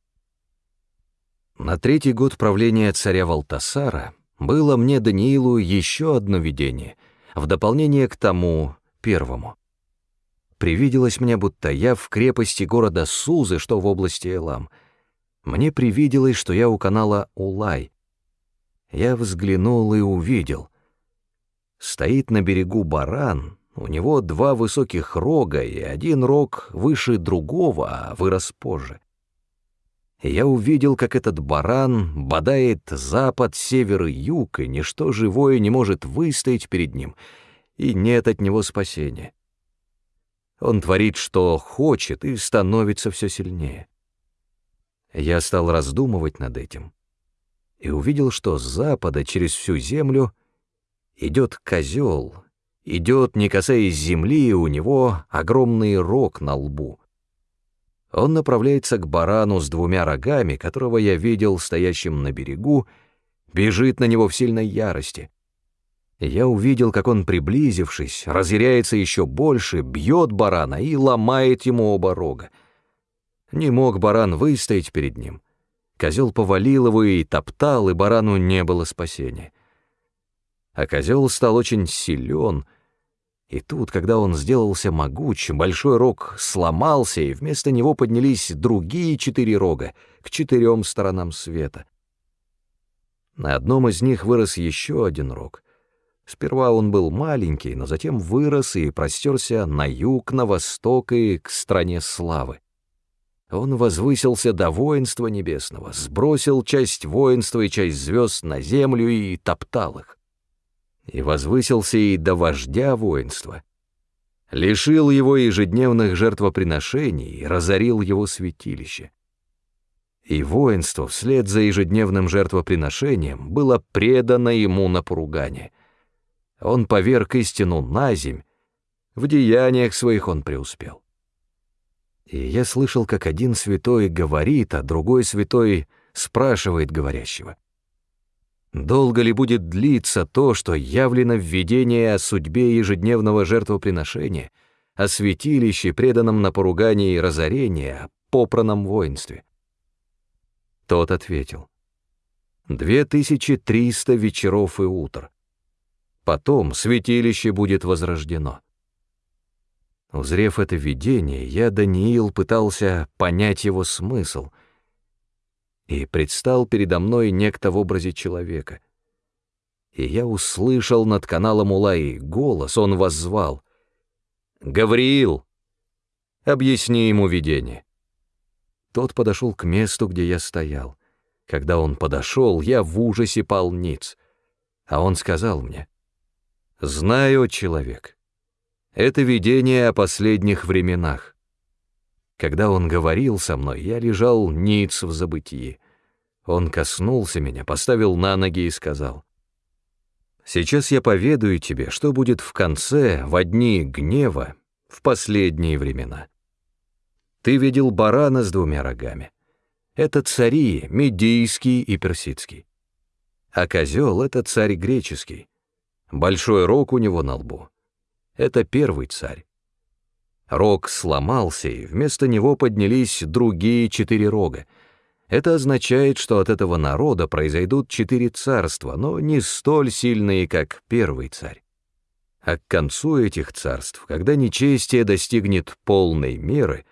На третий год правления царя Валтасара было мне, Даниилу, еще одно видение, в дополнение к тому первому. Привиделось мне, будто я в крепости города Сузы, что в области Элам. Мне привиделось, что я у канала Улай. Я взглянул и увидел. Стоит на берегу баран, у него два высоких рога, и один рог выше другого, а вырос позже. я увидел, как этот баран бодает запад, север и юг, и ничто живое не может выстоять перед ним, и нет от него спасения. Он творит, что хочет, и становится все сильнее. Я стал раздумывать над этим и увидел, что с запада через всю землю идет козел, идет, не касаясь земли, и у него огромный рог на лбу. Он направляется к барану с двумя рогами, которого я видел стоящим на берегу, бежит на него в сильной ярости. Я увидел, как он, приблизившись, разъяряется еще больше, бьет барана и ломает ему оба рога. Не мог баран выстоять перед ним. Козел повалил его и топтал, и барану не было спасения. А козел стал очень силен — и тут, когда он сделался могуч, большой рог сломался, и вместо него поднялись другие четыре рога к четырем сторонам света. На одном из них вырос еще один рог. Сперва он был маленький, но затем вырос и простерся на юг, на восток и к стране славы. Он возвысился до воинства небесного, сбросил часть воинства и часть звезд на землю и топтал их и возвысился и до вождя воинства, лишил его ежедневных жертвоприношений и разорил его святилище. И воинство вслед за ежедневным жертвоприношением было предано ему на поругание. Он поверг истину на земь, в деяниях своих он преуспел. И я слышал, как один святой говорит, а другой святой спрашивает говорящего. Долго ли будет длиться то, что явлено в видении о судьбе ежедневного жертвоприношения, о святилище, преданном на поругание и разорение, о попраном воинстве? Тот ответил. Две тысячи триста вечеров и утр. Потом святилище будет возрождено. Узрев это видение, я, Даниил, пытался понять его смысл — и предстал передо мной некто в образе человека. И я услышал над каналом Улаи голос, он воззвал. «Гавриил, объясни ему видение». Тот подошел к месту, где я стоял. Когда он подошел, я в ужасе пал ниц. А он сказал мне, «Знаю, человек, это видение о последних временах. Когда он говорил со мной, я лежал ниц в забытии. Он коснулся меня, поставил на ноги и сказал, «Сейчас я поведаю тебе, что будет в конце, в дни гнева, в последние времена. Ты видел барана с двумя рогами. Это цари, медийский и персидский. А козел — это царь греческий. Большой рог у него на лбу. Это первый царь. Рог сломался, и вместо него поднялись другие четыре рога. Это означает, что от этого народа произойдут четыре царства, но не столь сильные, как первый царь. А к концу этих царств, когда нечестие достигнет полной меры,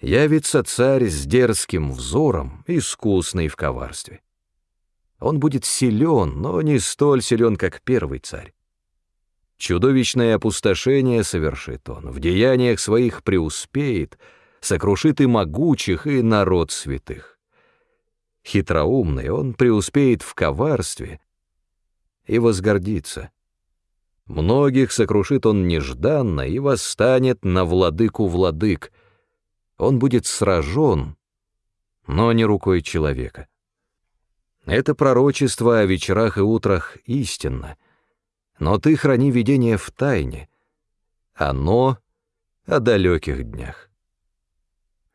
явится царь с дерзким взором, искусный в коварстве. Он будет силен, но не столь силен, как первый царь. Чудовищное опустошение совершит он, в деяниях своих преуспеет, сокрушит и могучих, и народ святых. Хитроумный он преуспеет в коварстве и возгордится. Многих сокрушит он нежданно и восстанет на владыку владык. Он будет сражен, но не рукой человека. Это пророчество о вечерах и утрах истинно — но ты храни видение в тайне. Оно о далеких днях.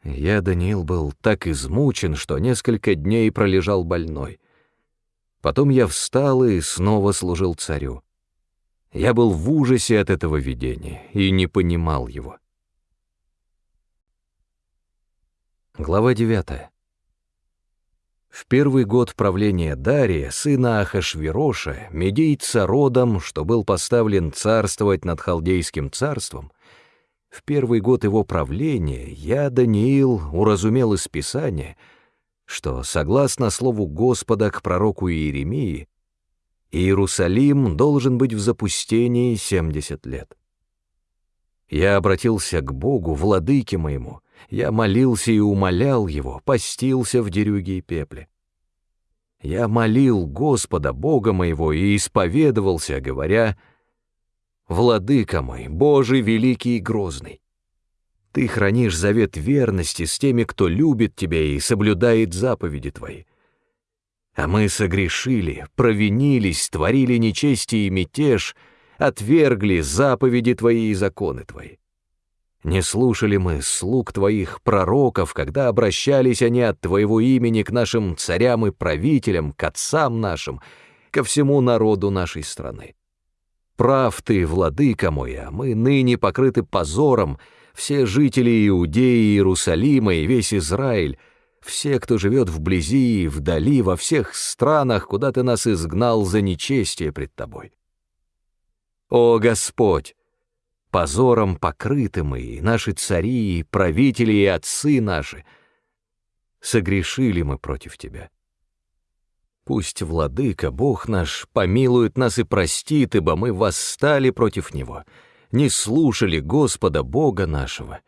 Я, Даниил, был так измучен, что несколько дней пролежал больной. Потом я встал и снова служил царю. Я был в ужасе от этого видения и не понимал его. Глава девятая. В первый год правления Дария, сына Ахашвироша, медийца родом, что был поставлен царствовать над халдейским царством, в первый год его правления я, Даниил, уразумел из Писания, что, согласно слову Господа к пророку Иеремии, Иерусалим должен быть в запустении семьдесят лет. Я обратился к Богу, владыке моему, Я молился и умолял его, постился в дерюге и пепле. Я молил Господа, Бога моего, и исповедовался, говоря, «Владыка мой, Божий великий и грозный, ты хранишь завет верности с теми, кто любит тебя и соблюдает заповеди твои. А мы согрешили, провинились, творили нечестие и мятеж, отвергли заповеди твои и законы твои. Не слушали мы слуг твоих пророков, когда обращались они от твоего имени к нашим царям и правителям, к отцам нашим, ко всему народу нашей страны. Прав ты, владыка мой, а мы ныне покрыты позором, все жители Иудеи Иерусалима и весь Израиль, все, кто живет вблизи и вдали, во всех странах, куда ты нас изгнал за нечестие пред тобой. О Господь! Позором покрыты мы, и наши цари, и правители, и отцы наши. Согрешили мы против Тебя. Пусть, Владыка, Бог наш, помилует нас и простит, ибо мы восстали против Него, не слушали Господа Бога нашего,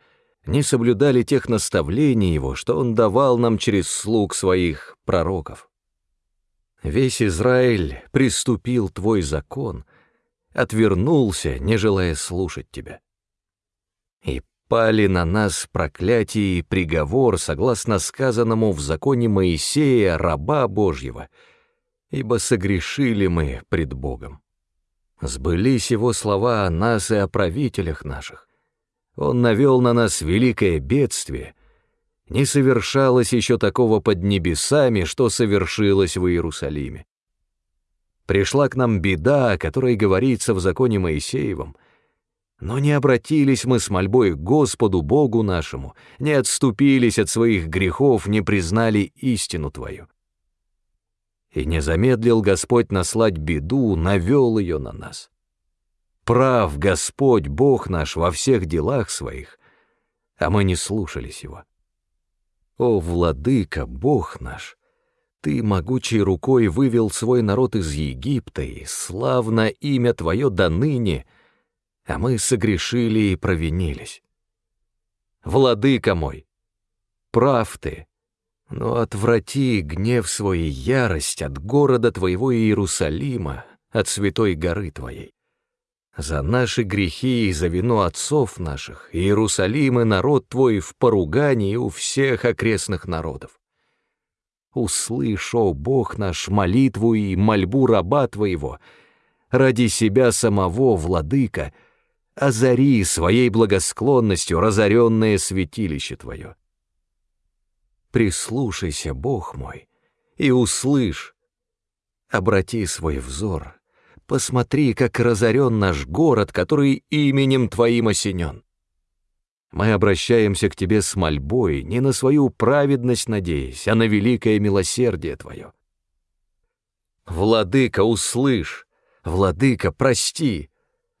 не соблюдали тех наставлений Его, что Он давал нам через слуг Своих пророков. Весь Израиль приступил Твой закон, отвернулся, не желая слушать Тебя. И пали на нас проклятие и приговор, согласно сказанному в законе Моисея, раба Божьего, ибо согрешили мы пред Богом. Сбылись его слова о нас и о правителях наших. Он навел на нас великое бедствие. Не совершалось еще такого под небесами, что совершилось в Иерусалиме. Пришла к нам беда, о которой говорится в законе Моисеевом, но не обратились мы с мольбой к Господу Богу нашему, не отступились от своих грехов, не признали истину Твою. И не замедлил Господь наслать беду, навел ее на нас. Прав Господь, Бог наш, во всех делах своих, а мы не слушались Его. О, Владыка, Бог наш! Ты могучей рукой вывел свой народ из Египта, и славно имя Твое до ныне, а мы согрешили и провинились. Владыка мой, прав Ты, но отврати гнев свой и ярость от города Твоего Иерусалима, от святой горы Твоей. За наши грехи и за вину отцов наших Иерусалим и народ твой в поругании у всех окрестных народов. Услышь, о Бог наш, молитву и мольбу раба твоего, ради себя самого, владыка, озари своей благосклонностью разоренное святилище твое. Прислушайся, Бог мой, и услышь, обрати свой взор Посмотри, как разорен наш город, который именем Твоим осенен. Мы обращаемся к Тебе с мольбой, не на свою праведность надеясь, а на великое милосердие Твое. Владыка, услышь! Владыка, прости!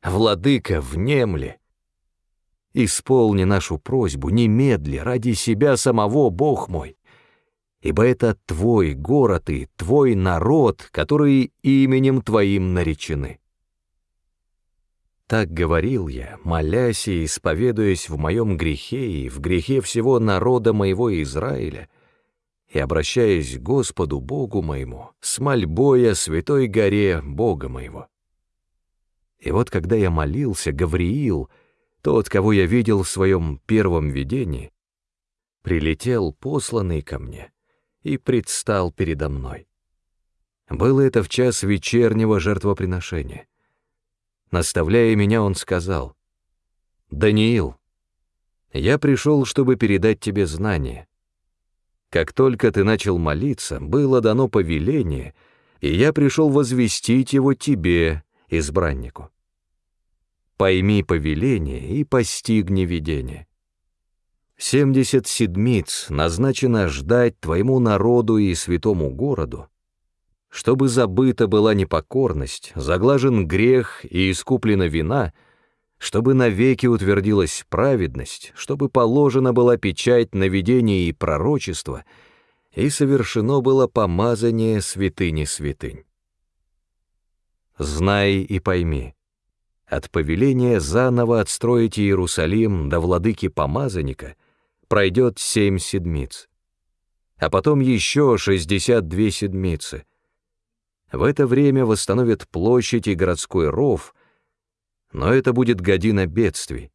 Владыка, внемли! Исполни нашу просьбу немедли ради себя самого, Бог мой ибо это твой город и твой народ, которые именем твоим наречены. Так говорил я, молясь и исповедуясь в моем грехе и в грехе всего народа моего Израиля, и обращаясь к Господу Богу моему, с мольбой о святой горе Бога моего. И вот когда я молился, Гавриил, тот, кого я видел в своем первом видении, прилетел посланный ко мне и предстал передо мной. Было это в час вечернего жертвоприношения. Наставляя меня, он сказал, «Даниил, я пришел, чтобы передать тебе знание. Как только ты начал молиться, было дано повеление, и я пришел возвестить его тебе, избраннику. Пойми повеление и постигни видение. Семьдесят седмиц назначено ждать твоему народу и святому городу, чтобы забыта была непокорность, заглажен грех и искуплена вина, чтобы навеки утвердилась праведность, чтобы положена была печать на видение и пророчество, и совершено было помазание святыни святынь. Знай и пойми, от повеления заново отстроить Иерусалим до владыки помазанника — пройдет семь седмиц, а потом еще шестьдесят две седмицы. В это время восстановят площадь и городской ров, но это будет година бедствий.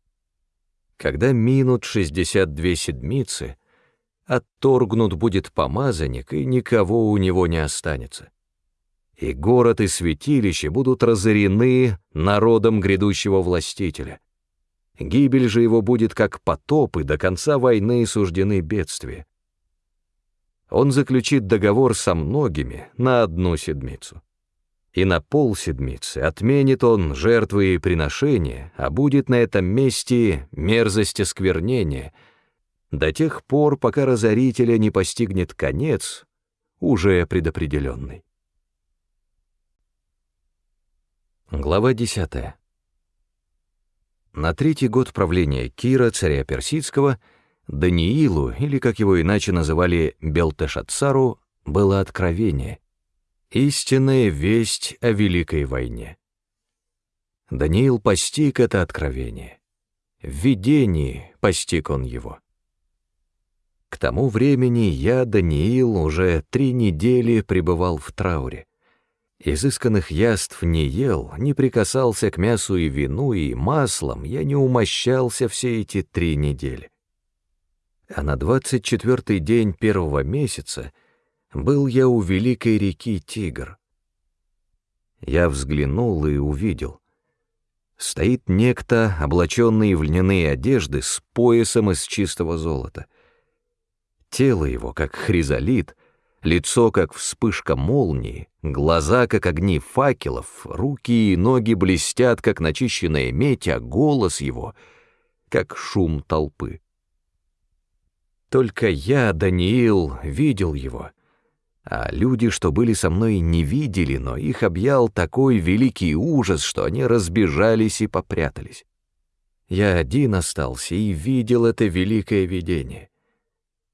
Когда минут шестьдесят две седмицы, отторгнут будет помазанник, и никого у него не останется. И город и святилище будут разорены народом грядущего властителя. Гибель же его будет как потоп, и до конца войны суждены бедствия. Он заключит договор со многими на одну седмицу и на полседмицы отменит он жертвы и приношения, а будет на этом месте мерзость осквернения, до тех пор, пока разорителя не постигнет конец, уже предопределенный. Глава 10. На третий год правления Кира, царя Персидского, Даниилу, или, как его иначе называли, Белтешатсару, было откровение — Истинная весть о Великой войне. Даниил постиг это откровение. В видении постиг он его. К тому времени я, Даниил, уже три недели пребывал в трауре. Изысканных яств не ел, не прикасался к мясу и вину, и маслом я не умощался все эти три недели. А на двадцать четвертый день первого месяца — был я у великой реки Тигр. Я взглянул и увидел. Стоит некто, облаченный в льняные одежды, с поясом из чистого золота. Тело его, как хризолит, лицо, как вспышка молнии, глаза, как огни факелов, руки и ноги блестят, как начищенная медь, а голос его, как шум толпы. Только я, Даниил, видел его — а люди, что были со мной, не видели, но их объял такой великий ужас, что они разбежались и попрятались. Я один остался и видел это великое видение.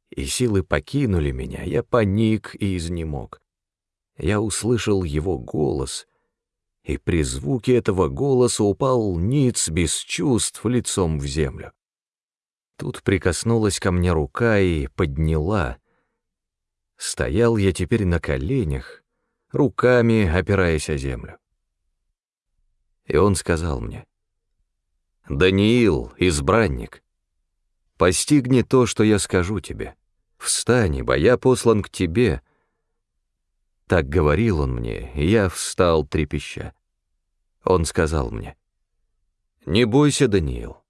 И силы покинули меня, я паник и изнемог. Я услышал его голос, и при звуке этого голоса упал ниц без чувств лицом в землю. Тут прикоснулась ко мне рука и подняла — Стоял я теперь на коленях, руками опираясь о землю. И он сказал мне, «Даниил, избранник, постигни то, что я скажу тебе. Встань, ибо я послан к тебе». Так говорил он мне, и я встал трепеща. Он сказал мне, «Не бойся, Даниил.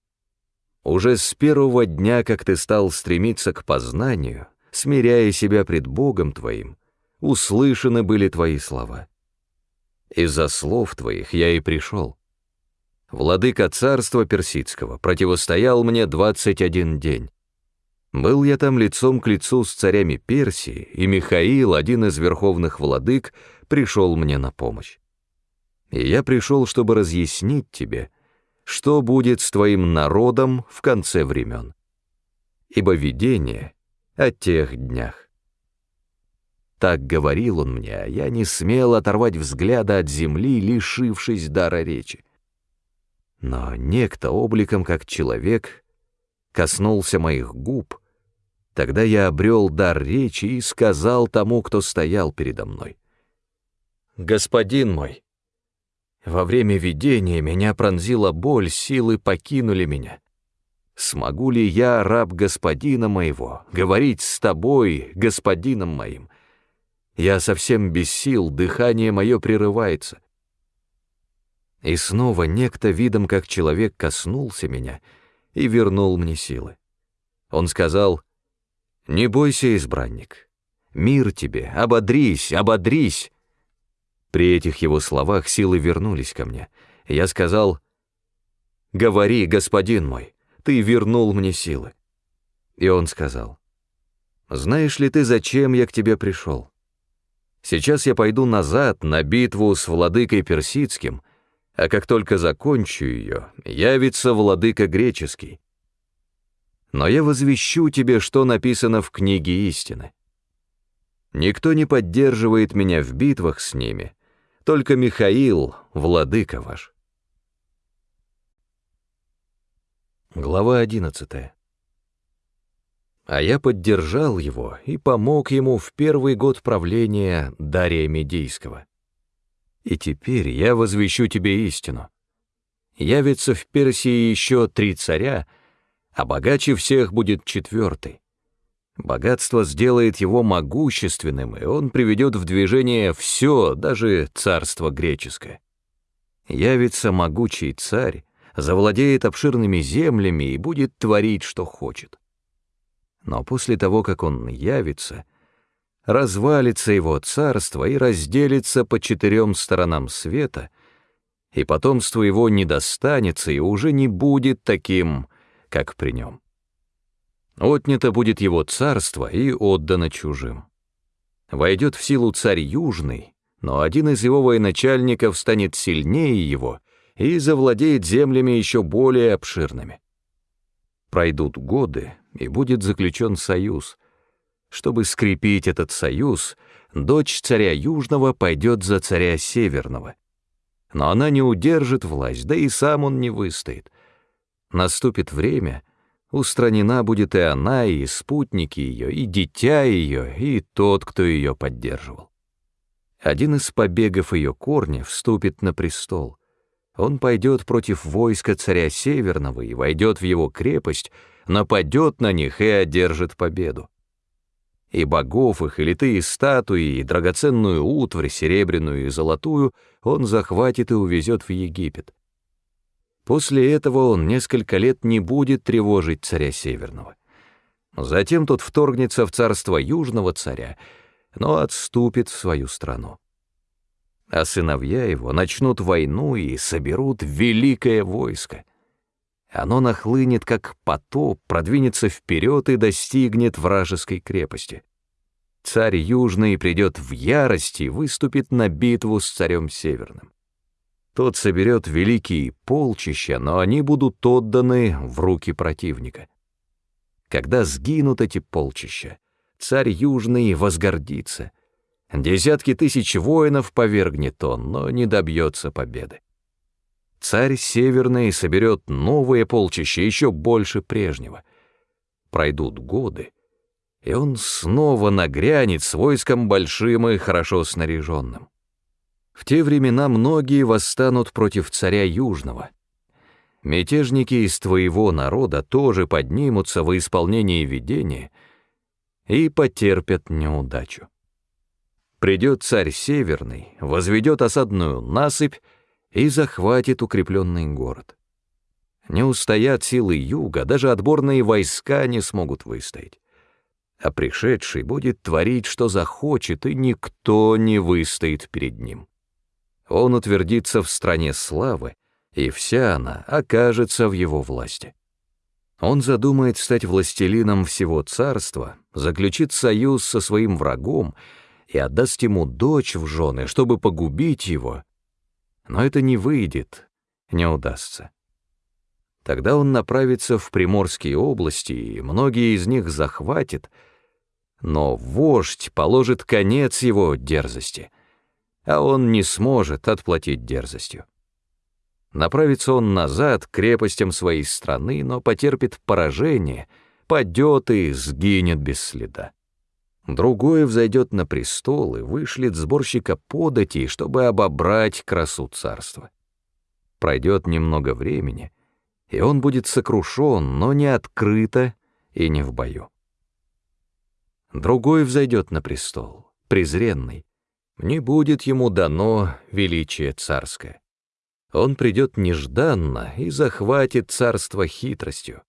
Уже с первого дня, как ты стал стремиться к познанию, смиряя себя пред Богом твоим, услышаны были твои слова. Из-за слов твоих я и пришел. Владыка царства персидского противостоял мне двадцать один день. Был я там лицом к лицу с царями Персии, и Михаил, один из верховных владык, пришел мне на помощь. И я пришел, чтобы разъяснить тебе, что будет с твоим народом в конце времен. Ибо видение о тех днях. Так говорил он мне, а я не смел оторвать взгляда от земли, лишившись дара речи. Но некто обликом как человек коснулся моих губ, тогда я обрел дар речи и сказал тому, кто стоял передо мной. «Господин мой, во время видения меня пронзила боль, силы покинули меня. Смогу ли я, раб господина моего, говорить с тобой, господином моим? Я совсем без сил, дыхание мое прерывается. И снова некто видом, как человек, коснулся меня и вернул мне силы. Он сказал, «Не бойся, избранник, мир тебе, ободрись, ободрись». При этих его словах силы вернулись ко мне. Я сказал, «Говори, господин мой» ты вернул мне силы. И он сказал, знаешь ли ты, зачем я к тебе пришел? Сейчас я пойду назад на битву с владыкой персидским, а как только закончу ее, явится владыка греческий. Но я возвещу тебе, что написано в книге истины. Никто не поддерживает меня в битвах с ними, только Михаил, владыка ваш. Глава 11. А я поддержал его и помог ему в первый год правления Дария Медийского. И теперь я возвещу тебе истину. Явится в Персии еще три царя, а богаче всех будет четвертый. Богатство сделает его могущественным, и он приведет в движение все, даже царство греческое. Явится могучий царь, завладеет обширными землями и будет творить, что хочет. Но после того, как он явится, развалится его царство и разделится по четырем сторонам света, и потомство его не достанется и уже не будет таким, как при нем. Отнято будет его царство и отдано чужим. Войдет в силу царь Южный, но один из его военачальников станет сильнее его и завладеет землями еще более обширными. Пройдут годы, и будет заключен союз. Чтобы скрепить этот союз, дочь царя Южного пойдет за царя Северного. Но она не удержит власть, да и сам он не выстоит. Наступит время — Устранена будет и она, и спутники ее, и дитя ее, и тот, кто ее поддерживал. Один из побегов ее корня вступит на престол. Он пойдет против войска царя Северного и войдет в его крепость, нападет на них и одержит победу. И богов их, и литые статуи, и драгоценную утварь, серебряную и золотую, он захватит и увезет в Египет. После этого он несколько лет не будет тревожить царя Северного. Затем тот вторгнется в царство Южного царя, но отступит в свою страну. А сыновья его начнут войну и соберут великое войско. Оно нахлынет, как потоп, продвинется вперед и достигнет вражеской крепости. Царь Южный придет в ярость и выступит на битву с царем Северным. Тот соберет великие полчища, но они будут отданы в руки противника. Когда сгинут эти полчища, царь Южный возгордится. Десятки тысяч воинов повергнет он, но не добьется победы. Царь Северный соберет новые полчища, еще больше прежнего. Пройдут годы, и он снова нагрянет с войском большим и хорошо снаряженным. В те времена многие восстанут против царя Южного. Мятежники из твоего народа тоже поднимутся во исполнение видения и потерпят неудачу. Придет царь Северный, возведет осадную насыпь и захватит укрепленный город. Не устоят силы юга, даже отборные войска не смогут выстоять. А пришедший будет творить, что захочет, и никто не выстоит перед ним он утвердится в стране славы, и вся она окажется в его власти. Он задумает стать властелином всего царства, заключит союз со своим врагом и отдаст ему дочь в жены, чтобы погубить его. Но это не выйдет, не удастся. Тогда он направится в Приморские области, и многие из них захватит, но вождь положит конец его дерзости — а он не сможет отплатить дерзостью. Направится он назад к крепостям своей страны, но потерпит поражение, падет и сгинет без следа. Другой взойдет на престол и вышлет сборщика податей, чтобы обобрать красу царства. Пройдет немного времени, и он будет сокрушен, но не открыто и не в бою. Другой взойдет на престол, презренный, не будет ему дано величие царское. Он придет нежданно и захватит царство хитростью.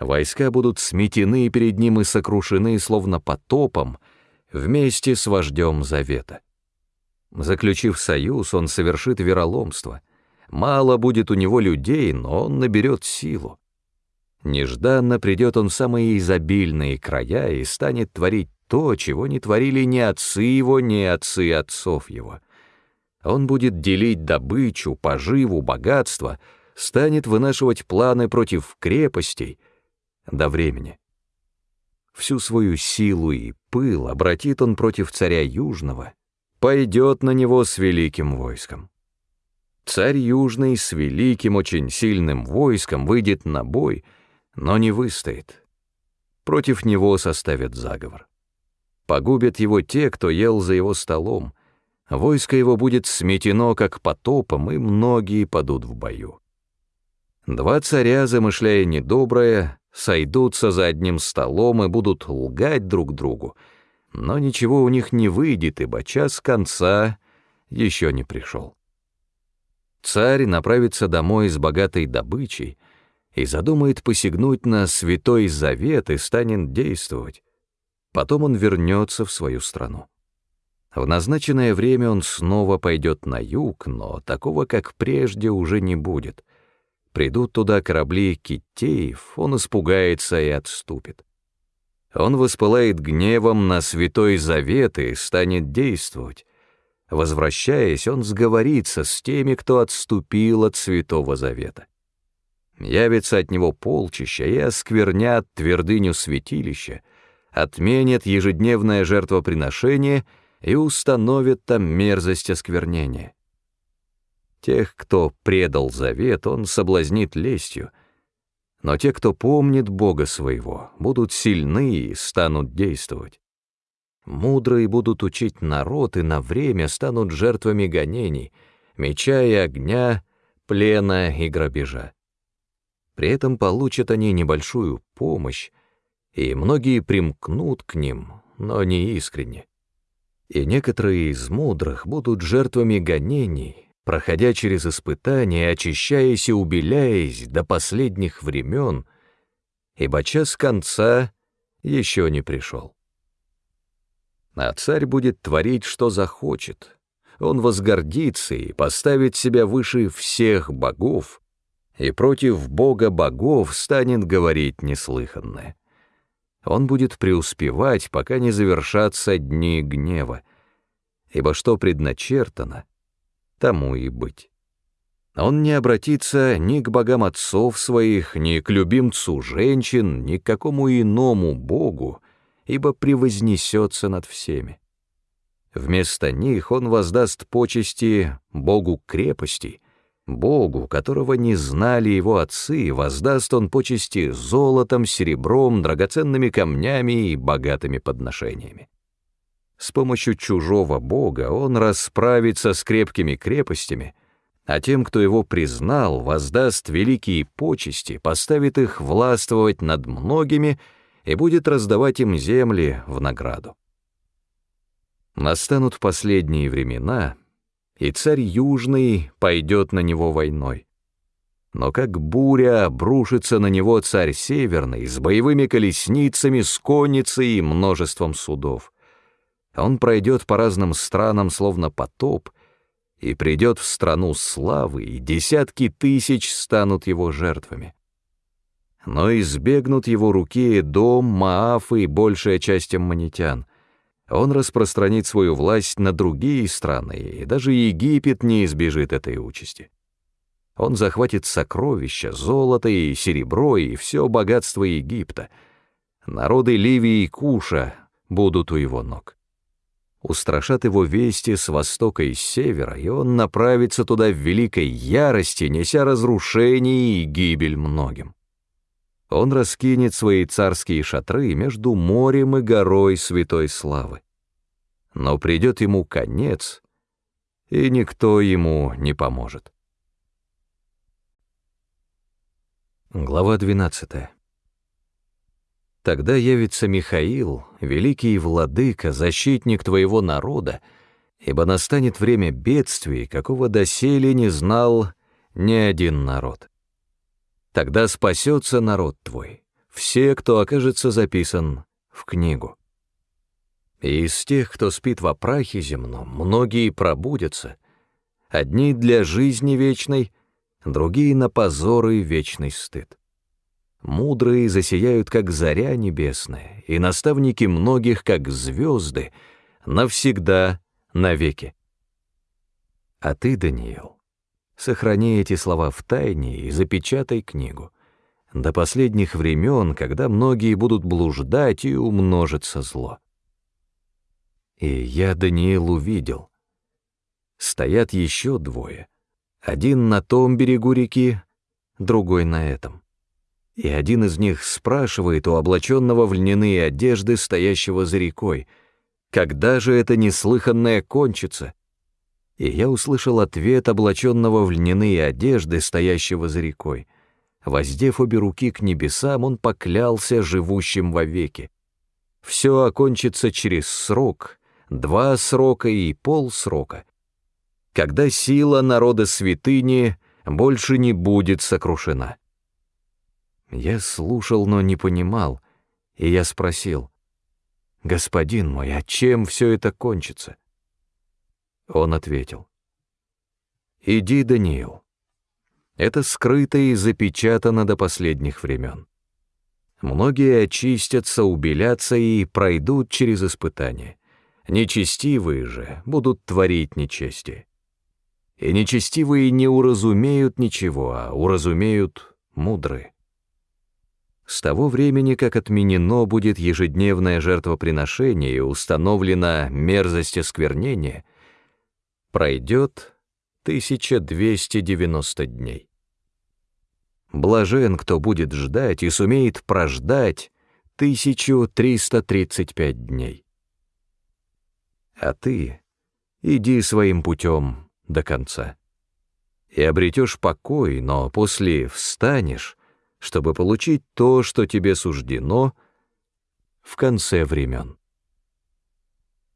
Войска будут сметены перед ним и сокрушены, словно потопом, вместе с вождем Завета. Заключив союз, он совершит вероломство. Мало будет у него людей, но он наберет силу. Нежданно придет он в самые изобильные края и станет творить то, чего не творили ни отцы его, ни отцы отцов его. Он будет делить добычу, поживу, богатство, станет вынашивать планы против крепостей до времени. Всю свою силу и пыл обратит он против царя Южного, пойдет на него с великим войском. Царь Южный с великим, очень сильным войском выйдет на бой, но не выстоит — против него составят заговор. Погубят его те, кто ел за его столом, войско его будет сметено, как потопом, и многие падут в бою. Два царя, замышляя недоброе, сойдутся за одним столом и будут лгать друг другу, но ничего у них не выйдет, ибо час конца еще не пришел. Царь направится домой с богатой добычей и задумает посягнуть на святой завет и станет действовать. Потом он вернется в свою страну. В назначенное время он снова пойдет на юг, но такого, как прежде, уже не будет. Придут туда корабли китеев, он испугается и отступит. Он воспылает гневом на святой завет и станет действовать. Возвращаясь, он сговорится с теми, кто отступил от святого завета. Явится от него полчища и осквернят твердыню святилища — отменят ежедневное жертвоприношение и установят там мерзость осквернения. Тех, кто предал завет, он соблазнит лестью, но те, кто помнит Бога своего, будут сильны и станут действовать. Мудрые будут учить народ и на время станут жертвами гонений, меча и огня, плена и грабежа. При этом получат они небольшую помощь, и многие примкнут к ним, но не искренне. И некоторые из мудрых будут жертвами гонений, проходя через испытания, очищаясь и убеляясь до последних времен, ибо час конца еще не пришел. А царь будет творить, что захочет. Он возгордится и поставит себя выше всех богов, и против бога богов станет говорить неслыханное он будет преуспевать, пока не завершатся дни гнева, ибо что предначертано, тому и быть. Он не обратится ни к богам отцов своих, ни к любимцу женщин, ни к какому иному богу, ибо превознесется над всеми. Вместо них он воздаст почести богу крепости, Богу, которого не знали его отцы, воздаст он почести золотом, серебром, драгоценными камнями и богатыми подношениями. С помощью чужого Бога он расправится с крепкими крепостями, а тем, кто его признал, воздаст великие почести, поставит их властвовать над многими и будет раздавать им земли в награду. Настанут последние времена — и царь Южный пойдет на него войной. Но как буря обрушится на него царь Северный с боевыми колесницами, с конницей и множеством судов. Он пройдет по разным странам, словно потоп, и придет в страну славы, и десятки тысяч станут его жертвами. Но избегнут его руки дом, Мааф и большая часть аммонитян — он распространит свою власть на другие страны, и даже Египет не избежит этой участи. Он захватит сокровища, золото и серебро, и все богатство Египта. Народы Ливии и Куша будут у его ног. Устрашат его вести с востока и с севера, и он направится туда в великой ярости, неся разрушение и гибель многим он раскинет свои царские шатры между морем и горой святой славы. Но придет ему конец, и никто ему не поможет. Глава 12 Тогда явится Михаил, великий владыка, защитник твоего народа, ибо настанет время бедствий, какого доселе не знал ни один народ. Тогда спасется народ твой, все, кто окажется записан в книгу. И из тех, кто спит во прахе земном, многие пробудятся, одни для жизни вечной, другие на позоры и вечный стыд. Мудрые засияют, как заря небесная, и наставники многих, как звезды, навсегда, навеки. А ты, Даниил, Сохрани эти слова в тайне и запечатай книгу. До последних времен, когда многие будут блуждать и умножится зло. И я, Даниил, увидел. Стоят еще двое. Один на том берегу реки, другой на этом. И один из них спрашивает у облаченного в льняные одежды, стоящего за рекой, когда же это неслыханное кончится? И я услышал ответ облаченного в льняные одежды, стоящего за рекой. Воздев обе руки к небесам, он поклялся живущим вовеки. Все окончится через срок, два срока и полсрока, когда сила народа святыни больше не будет сокрушена. Я слушал, но не понимал, и я спросил, «Господин мой, а чем все это кончится?» Он ответил, «Иди, Даниил, это скрыто и запечатано до последних времен. Многие очистятся, убелятся и пройдут через испытания. Нечестивые же будут творить нечестие. И нечестивые не уразумеют ничего, а уразумеют мудрые. С того времени, как отменено будет ежедневное жертвоприношение и установлена мерзость осквернения, пройдет 1290 дней. Блажен, кто будет ждать и сумеет прождать 1335 дней. А ты иди своим путем до конца. И обретешь покой, но после встанешь, чтобы получить то, что тебе суждено в конце времен.